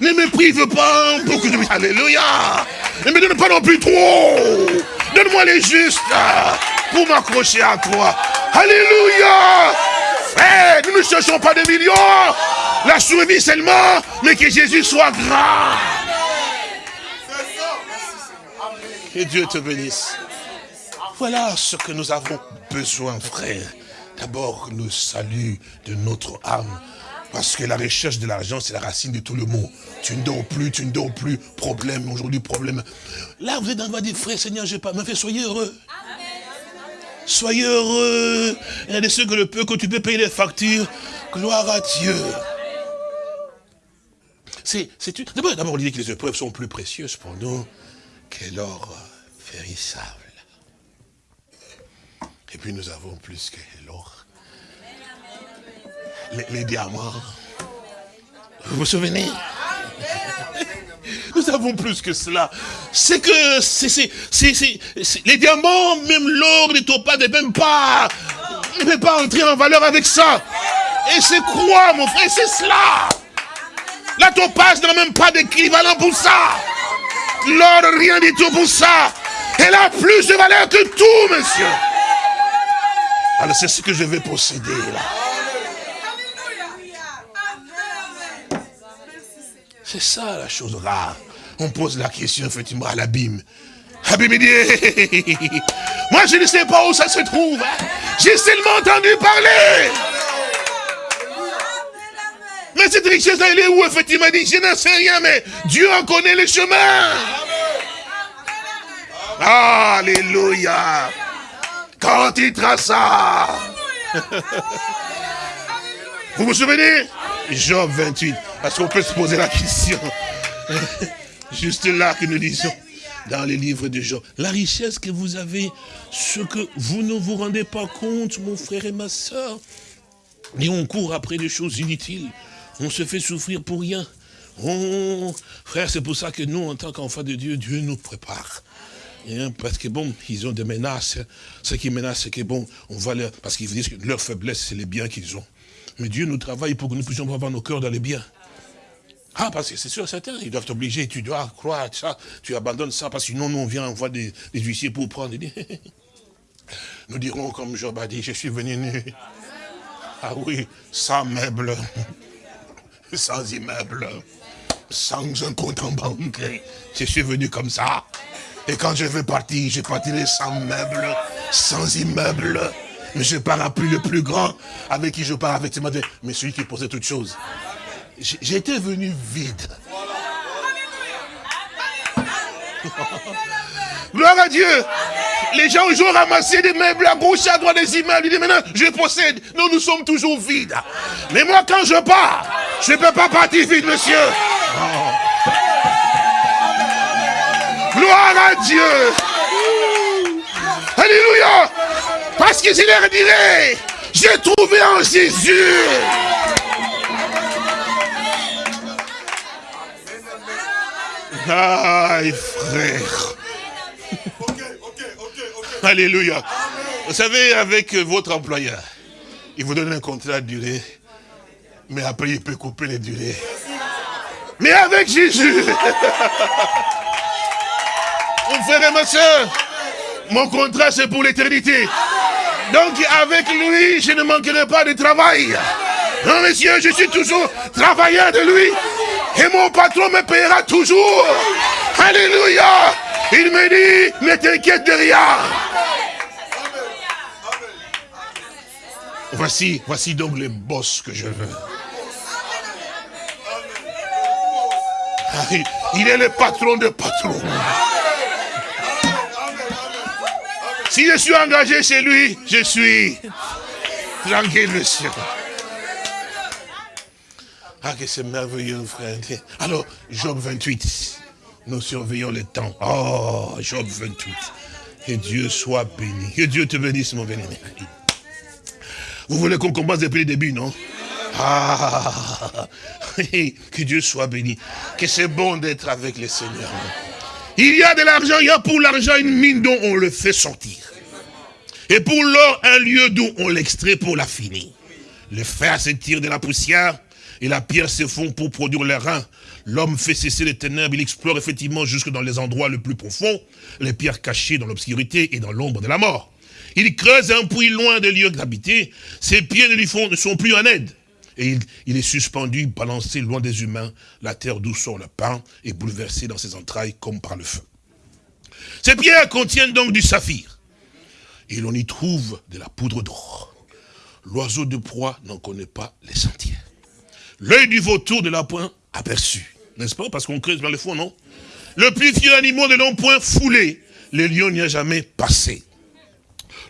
ne me prive pas pour que je... Alléluia Ne me donne pas non plus trop Donne-moi les justes pour m'accrocher à toi. Alléluia Frère, nous ne cherchons pas des millions, la survie seulement, mais que Jésus soit grand. Que Dieu te bénisse. Voilà ce que nous avons besoin, frère. D'abord, le salut de notre âme. Parce que la recherche de l'argent, c'est la racine de tout le mot. Tu ne dors plus, tu ne dors plus, problème, aujourd'hui problème. Là, vous êtes dans le dire, frère, Seigneur, je pas, mais fait, soyez heureux. Soyez heureux. Il y a des ceux que le peu que tu peux payer les factures. Gloire à Dieu. C'est, d'abord, dit que les épreuves sont plus précieuses pour nous que l'or vérissable. Et puis nous avons plus que l'or les, diamants. Vous vous souvenez? Nous avons plus que cela. C'est que les diamants, même l'or, les topaz, ne même pas, ne peut pas entrer en valeur avec ça. Et c'est quoi, mon frère? C'est cela. La topaz n'a même pas d'équivalent pour ça. L'or, rien du tout pour ça. Elle a plus de valeur que tout, monsieur. Alors c'est ce que je vais posséder là. C'est ça la chose rare. On pose la question effectivement à l'abîme. Abîme dit, moi je ne sais pas où ça se trouve. Hein. J'ai seulement entendu parler. Mais cette richesse elle est où effectivement? Il dit, je n'en sais rien, mais Dieu en connaît le chemin. Alléluia. Quand il traça. Vous vous souvenez? Job 28. Parce qu'on peut se poser la question. Juste là que nous lisons dans les livres de Job. La richesse que vous avez, ce que vous ne vous rendez pas compte, mon frère et ma soeur. Et on court après des choses inutiles. On se fait souffrir pour rien. frère, c'est pour ça que nous, en tant qu'enfants de Dieu, Dieu nous prépare. Hein, parce que bon, ils ont des menaces. Ce qui menace, c'est que bon, on va leur... Parce qu'ils disent que leur faiblesse, c'est les biens qu'ils ont. Mais Dieu nous travaille pour que nous puissions avoir nos cœurs dans les biens. Ah, parce que c'est sûr, certains, ils doivent t'obliger, tu dois croire ça, tu abandonnes ça, parce que sinon, nous, on vient, on voit des, huissiers pour prendre. Nous dirons, comme Job a dit, je suis venu nu. Ah oui, sans meubles, sans immeuble, sans un compte en banque. Je suis venu comme ça. Et quand je vais partir, je partirai sans meubles, sans immeuble. Mais je pars à plus le plus grand, avec qui je pars avec mais celui qui possède toutes choses. J'étais venu vide. Gloire à Dieu. Les gens ont ramassé des meubles à gauche, à droite, des immeubles. Ils disent maintenant, je possède. Non, nous sommes toujours vides. Mais moi, quand je pars, je ne peux pas partir vide, monsieur. Gloire à Dieu. Alléluia. Parce que je leur dirai, j'ai trouvé en Jésus. Aïe, frère. Alléluia. Vous savez, avec votre employeur, il vous donne un contrat de durée, mais après il peut couper les durées. Mais avec Jésus, mon frère et ma soeur, mon contrat c'est pour l'éternité. Donc avec lui, je ne manquerai pas de travail. Non, monsieur, je suis toujours travailleur de lui. Et mon patron me payera toujours. Alléluia. Il me dit, ne t'inquiète de rien. Voici, voici donc le boss que je veux. Ah, il est le patron de patrons. Si je suis engagé chez lui, je suis tranquille, monsieur. Ah, que c'est merveilleux, frère. Alors, Job 28. Nous surveillons le temps. Oh, Job 28. Que Dieu soit béni. Que Dieu te bénisse, mon béni. Vous voulez qu'on commence depuis le début, non? Ah, que Dieu soit béni. Que c'est bon d'être avec le Seigneur. Il y a de l'argent, il y a pour l'argent une mine dont on le fait sortir. Et pour l'or, un lieu d'où on l'extrait pour la finir. Le fer se tire de la poussière et la pierre se fond pour produire les reins. L'homme fait cesser les ténèbres, il explore effectivement jusque dans les endroits les plus profonds, les pierres cachées dans l'obscurité et dans l'ombre de la mort. Il creuse un puits loin des lieux habités. Ses pieds ne lui font, ne sont plus en aide. Et il, est suspendu, balancé loin des humains, la terre d'où sort le pain est bouleversé dans ses entrailles comme par le feu. Ces pierres contiennent donc du saphir. Et l'on y trouve de la poudre d'or. L'oiseau de proie n'en connaît pas les sentiers. L'œil du vautour ne l'a point aperçu. N'est-ce pas? Parce qu'on creuse dans le fond, non? Le plus vieux animal ne l'ont point foulé. Le lion n'y a jamais passé.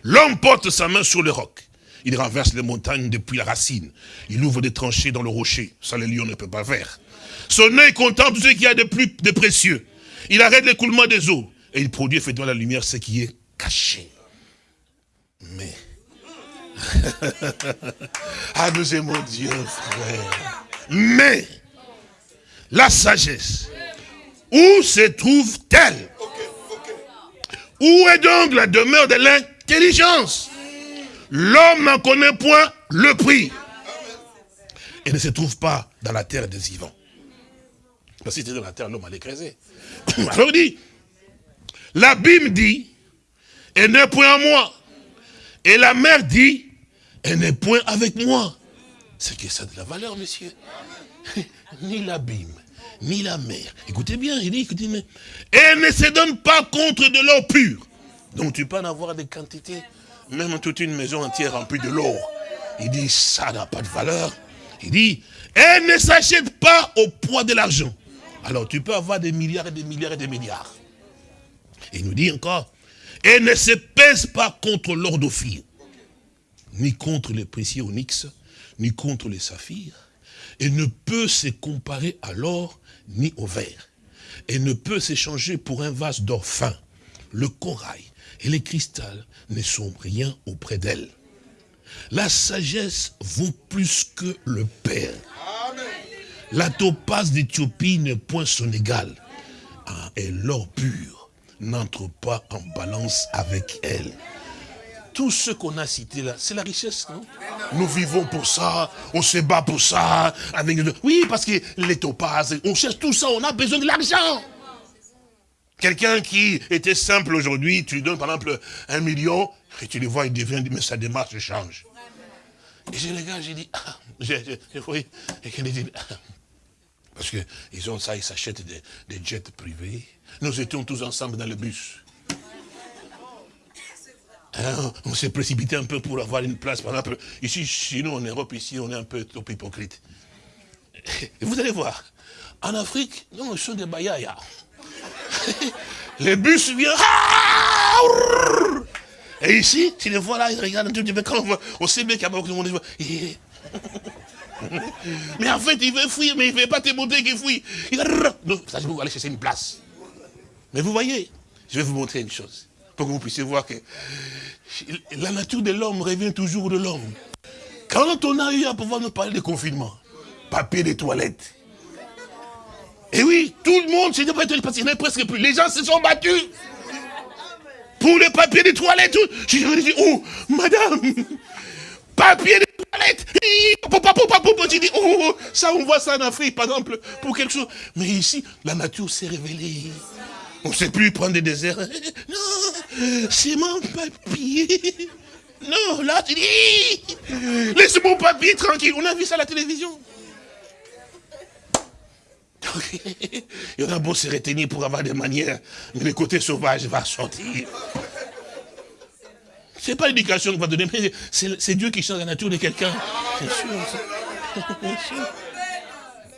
L'homme porte sa main sur le roc. Il renverse les montagnes depuis la racine. Il ouvre des tranchées dans le rocher. Ça, le lion ne peut pas faire. Son œil contemple ce qu'il y a de plus de précieux. Il arrête l'écoulement des eaux. Et il produit effectivement la lumière, ce qui est caché. Mais... ah, nous aimons Dieu, frère. Mais, la sagesse, où se trouve-t-elle? Où est donc la demeure de l'un intelligence. L'homme n'en connaît point le prix. Et ne se trouve pas dans la terre des vivants. Parce que c'était dans la terre, l'homme allait creuser. Alors dit, l'abîme dit, elle n'est point à moi. Et la mer dit, elle n'est point avec moi. C'est que ça de la valeur, monsieur. ni l'abîme, ni la mer. Écoutez bien, il dit, écoutez, mais, elle ne se donne pas contre de l'eau pure. Donc tu peux en avoir des quantités, même toute une maison entière remplie de l'or. Il dit, ça n'a pas de valeur. Il dit, elle ne s'achète pas au poids de l'argent. Alors tu peux avoir des milliards et des milliards et des milliards. Il nous dit encore, elle ne se pèse pas contre l'or ni contre les précieux onyx, ni contre les saphirs. Elle ne peut se comparer à l'or, ni au verre. Elle ne peut s'échanger pour un vase d'or fin. Le corail, et les cristals ne sont rien auprès d'elle. La sagesse vaut plus que le Père. La topaze d'Éthiopie n'est point son égal. Ah, et l'or pur n'entre pas en balance avec elle. Tout ce qu'on a cité là, c'est la richesse, non Nous vivons pour ça, on se bat pour ça. Avec... Oui, parce que les topazes, on cherche tout ça, on a besoin de l'argent. Quelqu'un qui était simple aujourd'hui, tu lui donnes par exemple un million, et tu le vois, il devient, mais sa démarche change. Et j'ai les gars, j'ai dit, ah, j'ai, oui, et dit, ah. parce qu'ils ont ça, ils s'achètent des, jets privés. Nous étions tous ensemble dans le bus. Hein, on s'est précipité un peu pour avoir une place. Par exemple, ici, chez nous, en Europe, ici, on est un peu trop hypocrite. Et vous allez voir, en Afrique, non, ce sont des bayaya. Les bus viennent. Ah Et ici, tu les vois là, ils regardent tout petit peu. Quand on, voit, on sait bien qu'il y a beaucoup de monde. Mais en fait, il veut fuir, mais il ne veut pas te montrer qu'il fuit. Il. Donc, ça, je vais aller chercher une place. Mais vous voyez, je vais vous montrer une chose. Pour que vous puissiez voir que la nature de l'homme revient toujours de l'homme. Quand on a eu à pouvoir nous parler de confinement, papier de toilette. Et oui, tout le monde s'est dit, parce qu'il n'y presque plus. Les gens se sont battus. Pour le papier de toilette. Je dit, oh, madame, papier de toilette. Tu dis, oh, ça, on voit ça en Afrique, par exemple, pour quelque chose. Mais ici, la nature s'est révélée. On ne sait plus prendre des déserts. Non, c'est mon papier. Non, là, tu dis, laisse mon papier tranquille. On a vu ça à la télévision. Il y en a beau se retenir pour avoir des manières, mais le côté sauvage va sortir. Ce n'est pas l'éducation qu'on va donner, mais c'est Dieu qui change la nature de quelqu'un.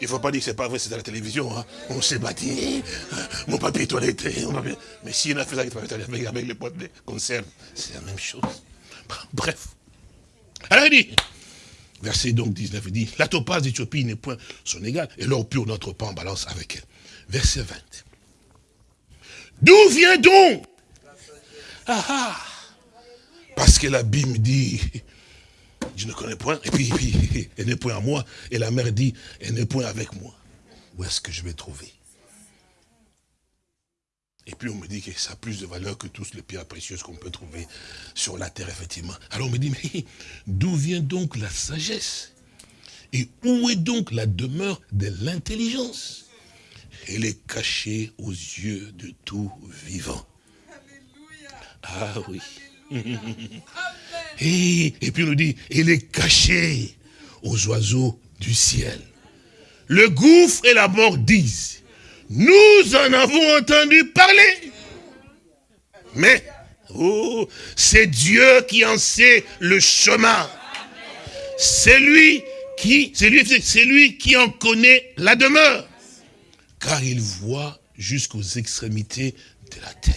Il ne faut pas dire que ce n'est pas vrai, c'est à la télévision. Hein. On s'est battu, mon papier toilette, Mais si on a fait ça avec, avec les potes de conserve, c'est la même chose. Bref. Alors il dit, verset donc 19, il dit, la topaz d'Éthiopie n'est point son égal, et l'or pur notre pas en balance avec elle. Verset 20. D'où vient donc? Ah, ah, Parce que l'abîme dit, je ne connais point, et puis, puis elle n'est point à moi, et la mère dit, elle n'est point avec moi. Où est-ce que je vais trouver? Et puis on me dit que ça a plus de valeur que toutes les pierres précieuses qu'on peut trouver sur la terre, effectivement. Alors on me dit, mais d'où vient donc la sagesse? Et où est donc la demeure de l'intelligence? Elle est cachée aux yeux de tout vivant. Ah oui. Et, puis on nous dit, elle est cachée aux oiseaux du ciel. Le gouffre et la mort disent, nous en avons entendu parler. Mais, oh, c'est Dieu qui en sait le chemin. C'est lui qui, c'est lui qui en connaît la demeure. Car il voit jusqu'aux extrémités de la terre.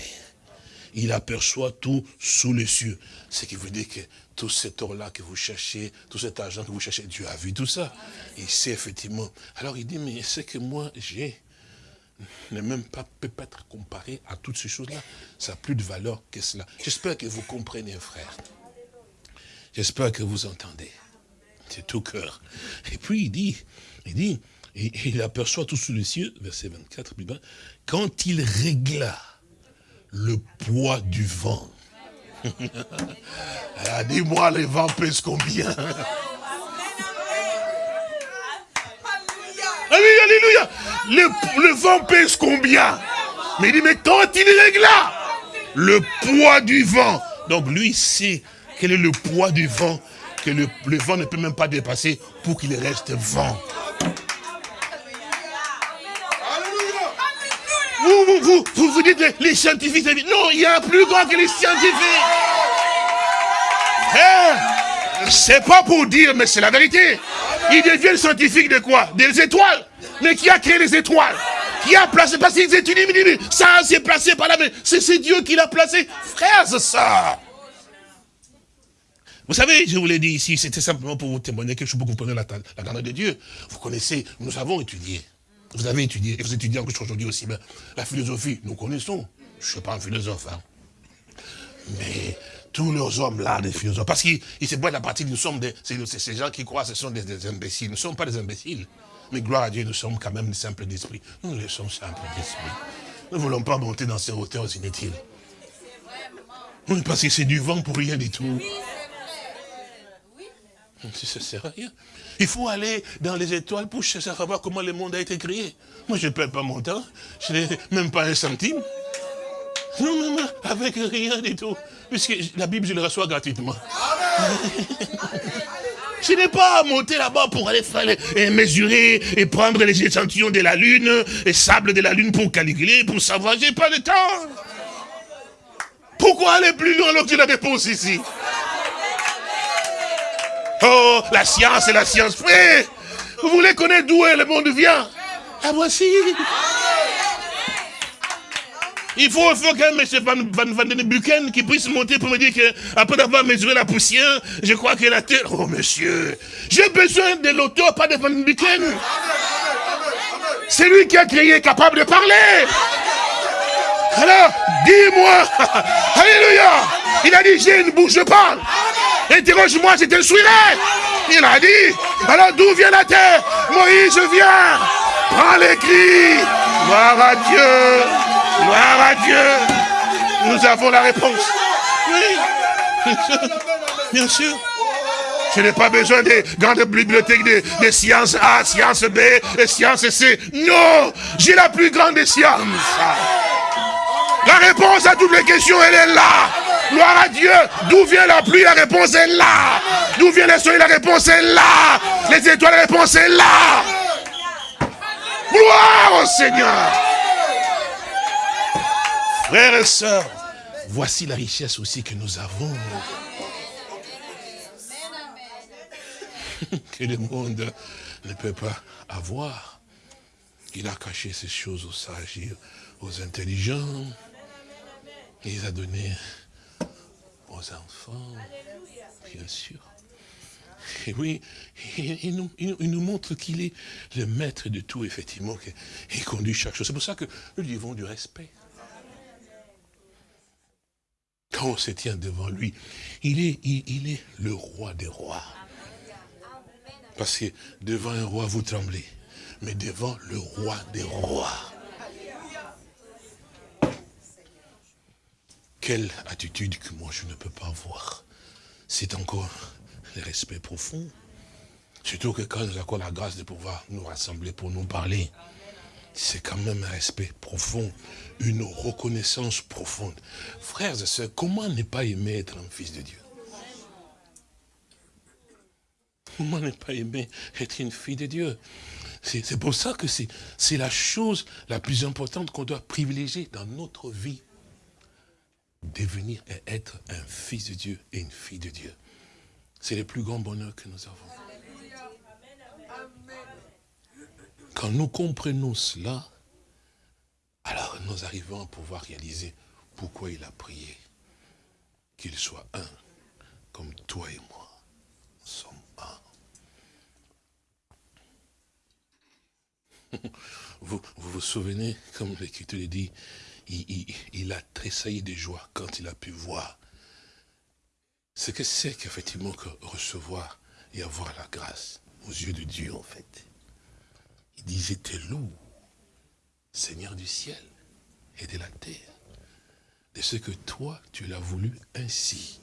Il aperçoit tout sous les cieux. Ce qui veut dire que tout cet or-là que vous cherchez, tout cet argent que vous cherchez, Dieu a vu tout ça. Il sait effectivement. Alors il dit, mais c'est que moi j'ai, ne même pas, peut pas être comparé à toutes ces choses-là. Ça n'a plus de valeur que cela. J'espère que vous comprenez, frère. J'espère que vous entendez. C'est tout cœur. Et puis il dit, il dit, il aperçoit tout sous les cieux, verset 24, quand il régla le poids du vent. Ah, dis-moi, les vents pèsent combien? Alléluia. Le, vent pèse combien? Mais il dit, mais quand il régla le poids du vent. Donc lui sait quel est le poids du vent que le, vent ne peut même pas dépasser pour qu'il reste vent. Vous, vous, vous, vous, vous dites les scientifiques, non, il y a un plus grand que les scientifiques. Hein? C'est pas pour dire, mais c'est la vérité. Ils deviennent scientifiques de quoi? Des étoiles. Mais qui a créé les étoiles? Qui a placé? Parce qu'ils étudient, ça c'est placé par la main. C'est Dieu qui l'a placé. Frères sœurs. Vous savez, je vous l'ai dit ici, c'était simplement pour vous témoigner quelque chose pour vous la, la grandeur de Dieu. Vous connaissez, nous avons étudié. Vous avez étudié, et vous étudiez encore aujourd'hui aussi. Mais la philosophie, nous connaissons. Je ne suis pas un philosophe. Hein. Mais tous leurs hommes là, des philosophes, parce qu'ils se boivent la partie, nous sommes des, ces gens qui croient que ce sont des, imbéciles. Nous ne sommes pas des imbéciles. Mais gloire à Dieu, nous sommes quand même simples d'esprit. Nous, nous sommes simples d'esprit. Nous ne voulons pas monter dans ces hauteurs inutiles. Oui, parce que c'est du vent pour rien du tout. Ça sert à rien. Il faut aller dans les étoiles pour chercher à savoir comment le monde a été créé. Moi, je ne perds pas mon temps. Je n'ai même pas un centime. Non, non, avec rien du tout. Puisque la Bible, je la reçois gratuitement. Je n'ai pas à monter là-bas pour aller faire et mesurer et prendre les échantillons de la lune, les sables de la lune pour calculer, pour savoir. J'ai pas le temps. Pourquoi aller plus loin alors que j'ai la réponse ici? Oh, la science et la science. Frère, vous voulez connaître d'où le monde vient Ah, voici. Il faut, faut qu'un monsieur Van, Van, Van Den Buken qui puisse monter pour me dire qu'après d'avoir mesuré la poussière, je crois que la terre... Oh monsieur, j'ai besoin de l'auteur, pas de Van Den Buken. C'est lui qui a créé, capable de parler. Alors, dis-moi, Alléluia. Il a dit, j'ai une bouche, je parle. Interroge-moi, je t'instruirai. Il a dit, alors d'où vient la terre Moïse vient. Prends les cris. Gloire à Dieu. Gloire à Dieu. Nous avons la réponse. Oui, bien sûr. Je n'ai pas besoin des grandes bibliothèques de, sciences A, sciences B et sciences C. Non, j'ai la plus grande des sciences. La réponse à toutes les questions, elle est là. Gloire à Dieu. D'où vient la pluie La réponse est là. D'où vient le soleil La réponse est là. Les étoiles, la réponse est là. Gloire au Seigneur. Frères et sœurs, voici la richesse aussi que nous avons. que le monde ne peut pas avoir. Il a caché ces choses aux sages, aux intelligents. Il les a données enfants, bien sûr. Et oui, il, nous, nous, montre qu'il est le maître de tout, effectivement, qu'il conduit chaque chose. C'est pour ça que nous lui devons du respect. Quand on se tient devant lui, il est, il est le roi des rois. Parce que devant un roi, vous tremblez. Mais devant le roi des rois. Quelle attitude que moi je ne peux pas avoir. C'est encore le respect profond. Surtout que quand nous avons la grâce de pouvoir nous rassembler pour nous parler, c'est quand même un respect profond, une reconnaissance profonde. Frères et sœurs, comment ne pas aimer être un fils de Dieu? Comment ne pas aimer être une fille de Dieu? C'est pour ça que c'est la chose la plus importante qu'on doit privilégier dans notre vie devenir et être un fils de Dieu et une fille de Dieu. C'est le plus grand bonheur que nous avons. Quand nous comprenons cela, alors nous arrivons à pouvoir réaliser pourquoi il a prié. Qu'il soit un, comme toi et moi sommes un. Vous vous, vous souvenez, comme l'Écriture dit, il, a tressailli de joie quand il a pu voir ce que c'est qu'effectivement que recevoir et avoir la grâce aux yeux de Dieu en fait. Il disait, t'es loup, Seigneur du ciel et de la terre, de ce que toi, tu l'as voulu ainsi.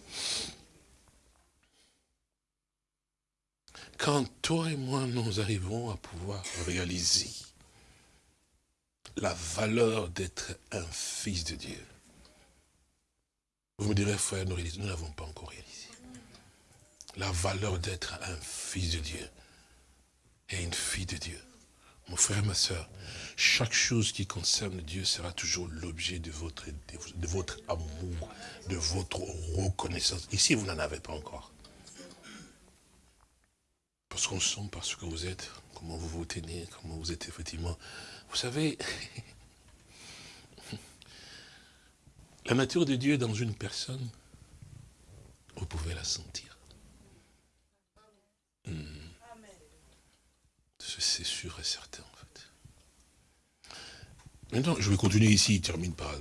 Quand toi et moi, nous arrivons à pouvoir réaliser la valeur d'être un fils de Dieu. Vous me direz, frère, nous n'avons pas encore réalisé. La valeur d'être un fils de Dieu et une fille de Dieu. Mon frère, ma soeur, chaque chose qui concerne Dieu sera toujours l'objet de votre, de votre amour, de votre reconnaissance. Ici, vous n'en avez pas encore. Parce qu'on sent, parce que vous êtes, comment vous vous tenez, comment vous êtes effectivement vous savez, la nature de Dieu dans une personne, vous pouvez la sentir. Hmm. C'est sûr et certain, en fait. Maintenant, je vais continuer ici, il termine par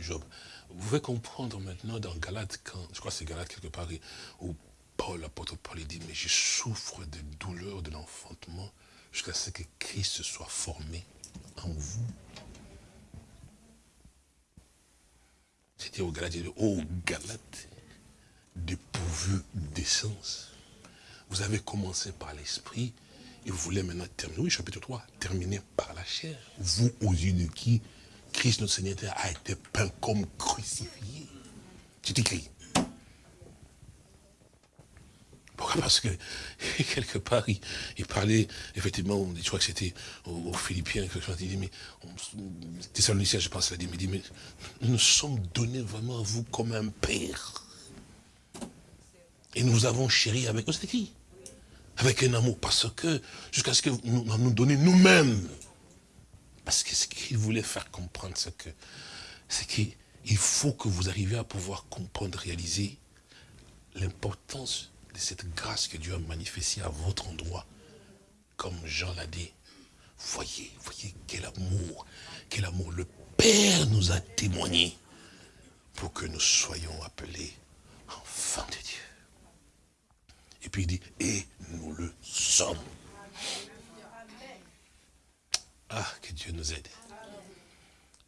Job. Vous pouvez comprendre maintenant dans Galate, quand, je crois que c'est Galate quelque part, où Paul, l'apôtre Paul, il dit, mais je souffre de douleur de l'enfantement jusqu'à ce que Christ soit formé en vous. C'était au Galate, au Galate, dépourvu d'essence. Vous avez commencé par l'esprit et vous voulez maintenant terminer, oui, chapitre 3, terminer par la chair. Vous, aux yeux de qui Christ notre Seigneur a été peint comme crucifié. C'est écrit. Pourquoi Parce que, quelque part, il, parlait, effectivement, je crois que c'était aux, Philippiens, quelque chose, il dit, mais, Thessaloniciens, je pense, il a dit, mais, mais nous sommes donnés vraiment à vous comme un père. Et nous avons chéri avec, c'est écrit, avec un amour, parce que, jusqu'à ce que nous nous donnions nous-mêmes, Parce que ce qu'il voulait faire comprendre, c'est que c'est qu'il faut que vous arriviez à pouvoir comprendre, réaliser l'importance de cette grâce que Dieu a manifestée à votre endroit. Comme Jean l'a dit, voyez, voyez quel amour, quel amour le Père nous a témoigné pour que nous soyons appelés enfants de Dieu. Et puis il dit, et nous le sommes. Ah, que Dieu nous aide.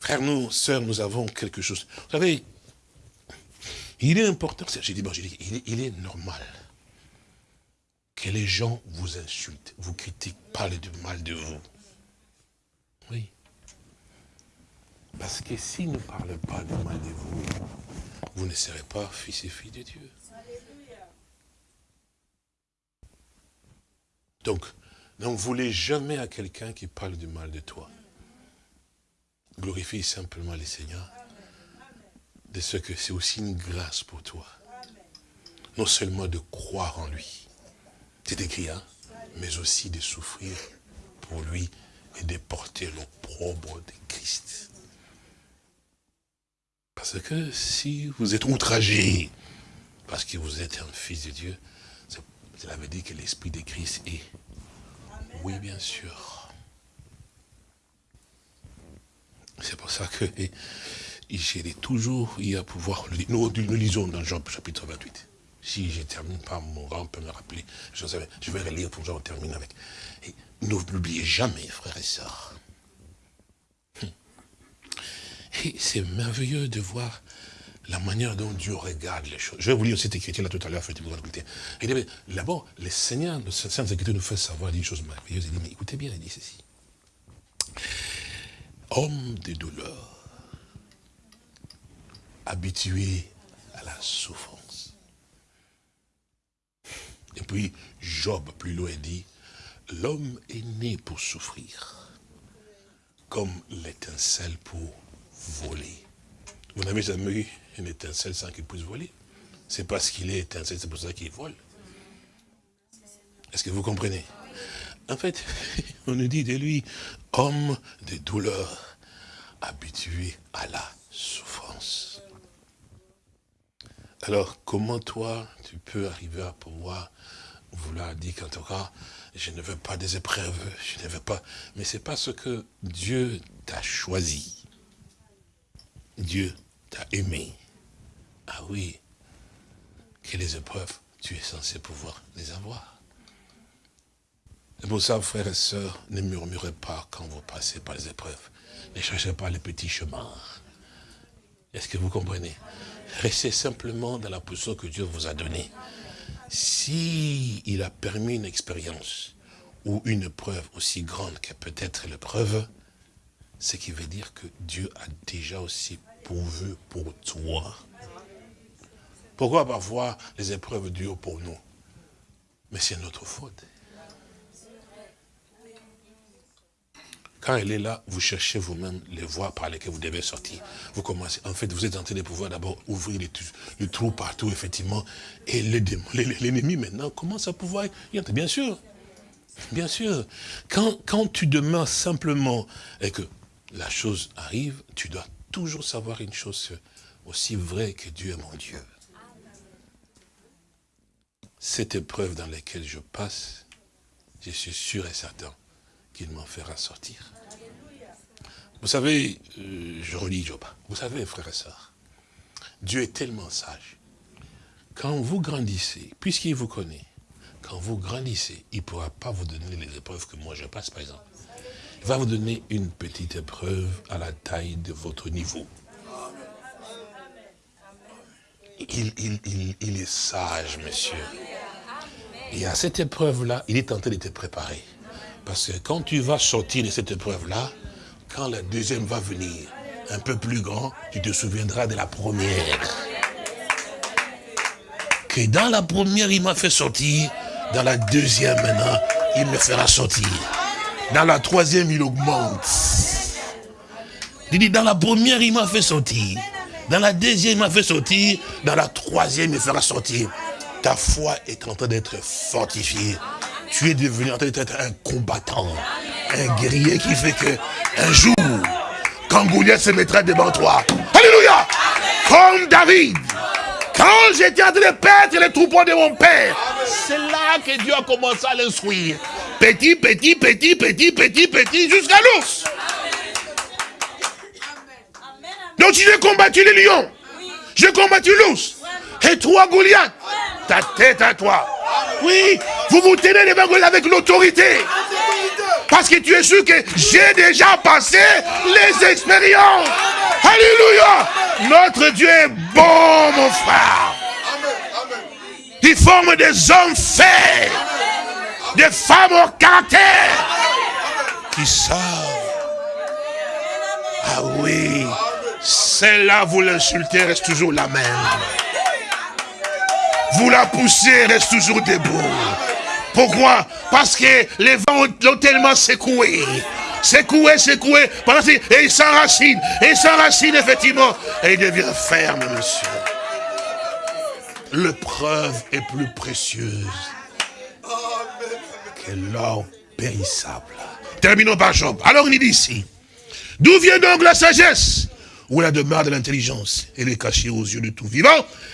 Frères, nous, sœurs, nous avons quelque chose. Vous savez, il est important, j'ai dit, bon, dit il, est, il est normal que les gens vous insultent, vous critiquent, parlent du mal de vous. Oui. Parce que s'ils ne parlent pas du mal de vous, vous ne serez pas fils et filles de Dieu. Donc, ne voulez jamais à quelqu'un qui parle du mal de toi. Glorifie simplement le Seigneur de ce que c'est aussi une grâce pour toi. Non seulement de croire en lui, c'est écrit, hein, mais aussi de souffrir pour lui et de porter l'opprobre de Christ. Parce que si vous êtes outragé, parce que vous êtes un fils de Dieu, cela veut dire que l'Esprit de Christ est. Oui, bien sûr. C'est pour ça que j'ai toujours eu à pouvoir... Nous, nous lisons dans Jean chapitre 28. Si je termine par mon grand peut me rappeler, je, vais relire pour que j'en termine avec. N'oubliez jamais, frères et sœurs. Et c'est merveilleux de voir la manière dont Dieu regarde les choses. Je vais vous lire cette écriture-là tout à l'heure, faites-vous. D'abord, le Seigneur, le Saint-Écriture nous fait savoir des choses merveilleuses. Il dit, mais écoutez bien, il dit ceci. Homme de douleur, habitué à la souffrance. Et puis, Job, plus loin, dit, l'homme est né pour souffrir, comme l'étincelle pour voler. Vous n'avez jamais eu une étincelle sans qu'il puisse voler. C'est parce qu'il est étincelle, c'est pour ça qu'il vole. Est-ce que vous comprenez? En fait, on nous dit de lui, homme de douleur, habitué à la souffrance. Alors, comment toi, tu peux arriver à pouvoir vouloir dire qu'en tout cas, je ne veux pas des épreuves, je ne veux pas... Mais c'est parce que Dieu t'a choisi. Dieu t'a aimé. Ah oui, que les épreuves, tu es censé pouvoir les avoir. C'est pour ça, frères et sœurs, ne murmurez pas quand vous passez par les épreuves. Ne cherchez pas les petits chemins. Est-ce que vous comprenez? Restez simplement dans la position que Dieu vous a donnée. Si il a permis une expérience ou une preuve aussi grande que peut-être l'épreuve, ce qui veut dire que Dieu a déjà aussi pourvu pour toi. Pourquoi parfois les épreuves durent pour nous? Mais c'est notre faute. Quand elle est là, vous cherchez vous-même les voies par lesquelles vous devez sortir. Vous commencez, en fait, vous êtes en train de pouvoir d'abord ouvrir les, trous partout, effectivement. Et l'ennemi, maintenant, commence à pouvoir. Bien sûr, bien sûr. Quand, quand tu demeures simplement et que la chose arrive, tu dois toujours savoir une chose aussi vraie que Dieu est mon Dieu. Cette épreuve dans laquelle je passe, je suis sûr et certain qu'il m'en fera sortir. Vous savez, euh, je relis Job. Vous savez, frères et sœurs, Dieu est tellement sage. Quand vous grandissez, puisqu'il vous connaît, quand vous grandissez, il ne pourra pas vous donner les épreuves que moi je passe, par exemple. Il va vous donner une petite épreuve à la taille de votre niveau. Il, il est sage, monsieur. Et à cette épreuve-là, il est en train de te préparer. Parce que quand tu vas sortir de cette épreuve-là, quand la deuxième va venir, un peu plus grand, tu te souviendras de la première. Que dans la première, il m'a fait sortir, dans la deuxième maintenant, il me fera sortir. Dans la troisième, il augmente. Il dit, dans la première, il m'a fait sortir. Dans la deuxième, il m'a fait sortir. Dans la troisième, il fera sortir. Ta foi est en train d'être fortifiée tu es devenu un combattant. un guerrier qui fait que un jour, quand Goliath se mettra devant toi, Alléluia, comme David, quand j'étais en train de perdre les troupeaux de mon père, c'est là que Dieu a commencé à l'instruire. Petit, petit, petit, petit, petit, petit, jusqu'à l'ours. Donc j'ai combattu les lions. J'ai combattu l'ours. Et toi, Goliath, ta tête à toi. Oui, vous vous tenez Goliath avec l'autorité. Parce que tu es sûr que j'ai déjà passé les expériences. Alléluia. Notre Dieu est bon, mon frère. Il forme des hommes faits, des femmes au caractère, qui savent. Ah oui, celle-là, vous l'insultez, reste toujours la même. Vous la poussez, reste toujours debout. Pourquoi? Parce que les vents l'ont tellement secoué. Secoué, secoué. Et il s'enracine. Et il s'enracine, effectivement. Et il devient ferme, monsieur. L'épreuve est plus précieuse que l'or périssable. Terminons par Job. Alors il dit ici, d'où vient donc la sagesse? Où la demeure de l'intelligence Elle est cachée aux yeux de tout vivant,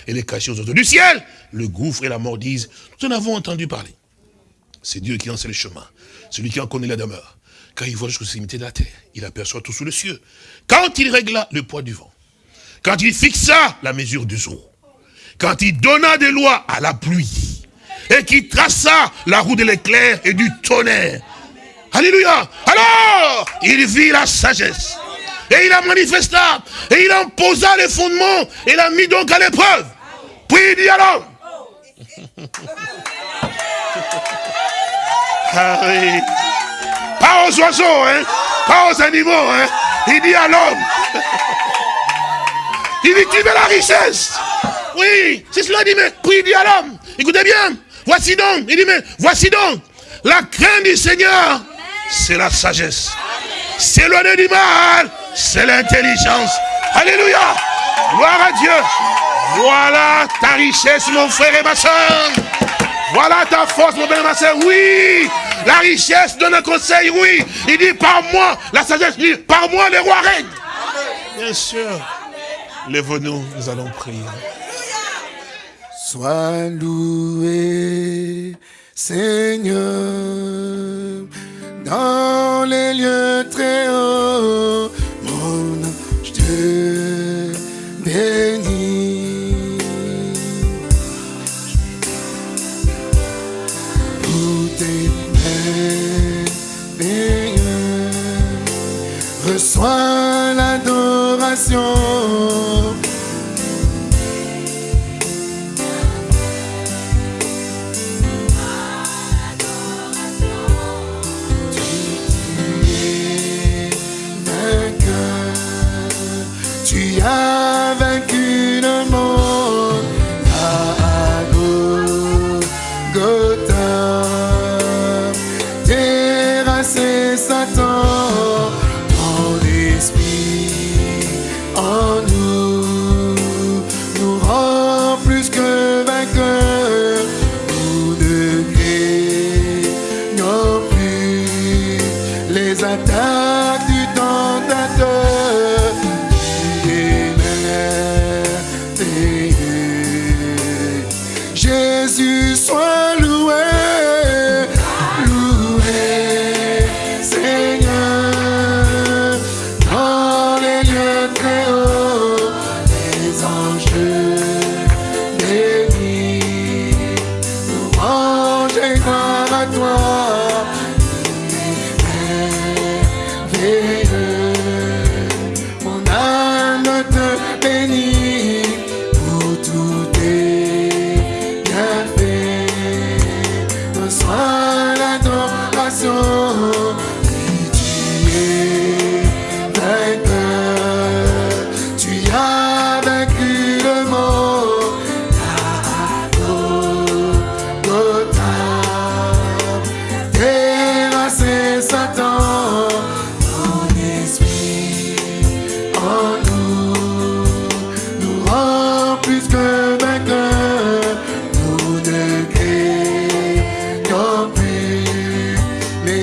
elle est cachée aux oiseaux du ciel. Le gouffre et la mort disent, nous en avons entendu parler. C'est Dieu qui en sait le chemin. Celui qui en connaît la demeure. Quand il voit jusqu'aux extrémités de la terre, il aperçoit tout sous le ciel. Quand il régla le poids du vent, quand il fixa la mesure du jour, quand il donna des lois à la pluie, et qu'il traça la roue de l'éclair et du tonnerre. Alléluia. Alors, il vit la sagesse. Et il a manifesté, et il en posa les fondements, et l'a mis donc à l'épreuve. Puis il dit à l'homme, ah oui. Pas aux oiseaux, hein. Pas aux animaux, hein. Il dit à l'homme. Il dit, tu veux la richesse. Oui, c'est cela dit, mais puis il dit à l'homme, écoutez bien, voici donc, il dit, mais voici donc, la crainte du Seigneur, c'est la sagesse. C'est S'éloigner du mal, c'est l'intelligence. Alléluia. Gloire à Dieu. Voilà ta richesse, mon frère et ma soeur. Voilà ta force, mon frère et ma soeur. Oui, la richesse donne un conseil, oui. Il dit, par moi, la sagesse, dit, par moi, les rois règnent. Bien sûr. Lève-nous, nous allons prier. Sois loué, Seigneur, dans les lieux très hauts, reçois l'adoration. Tu as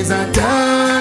ne craignons plus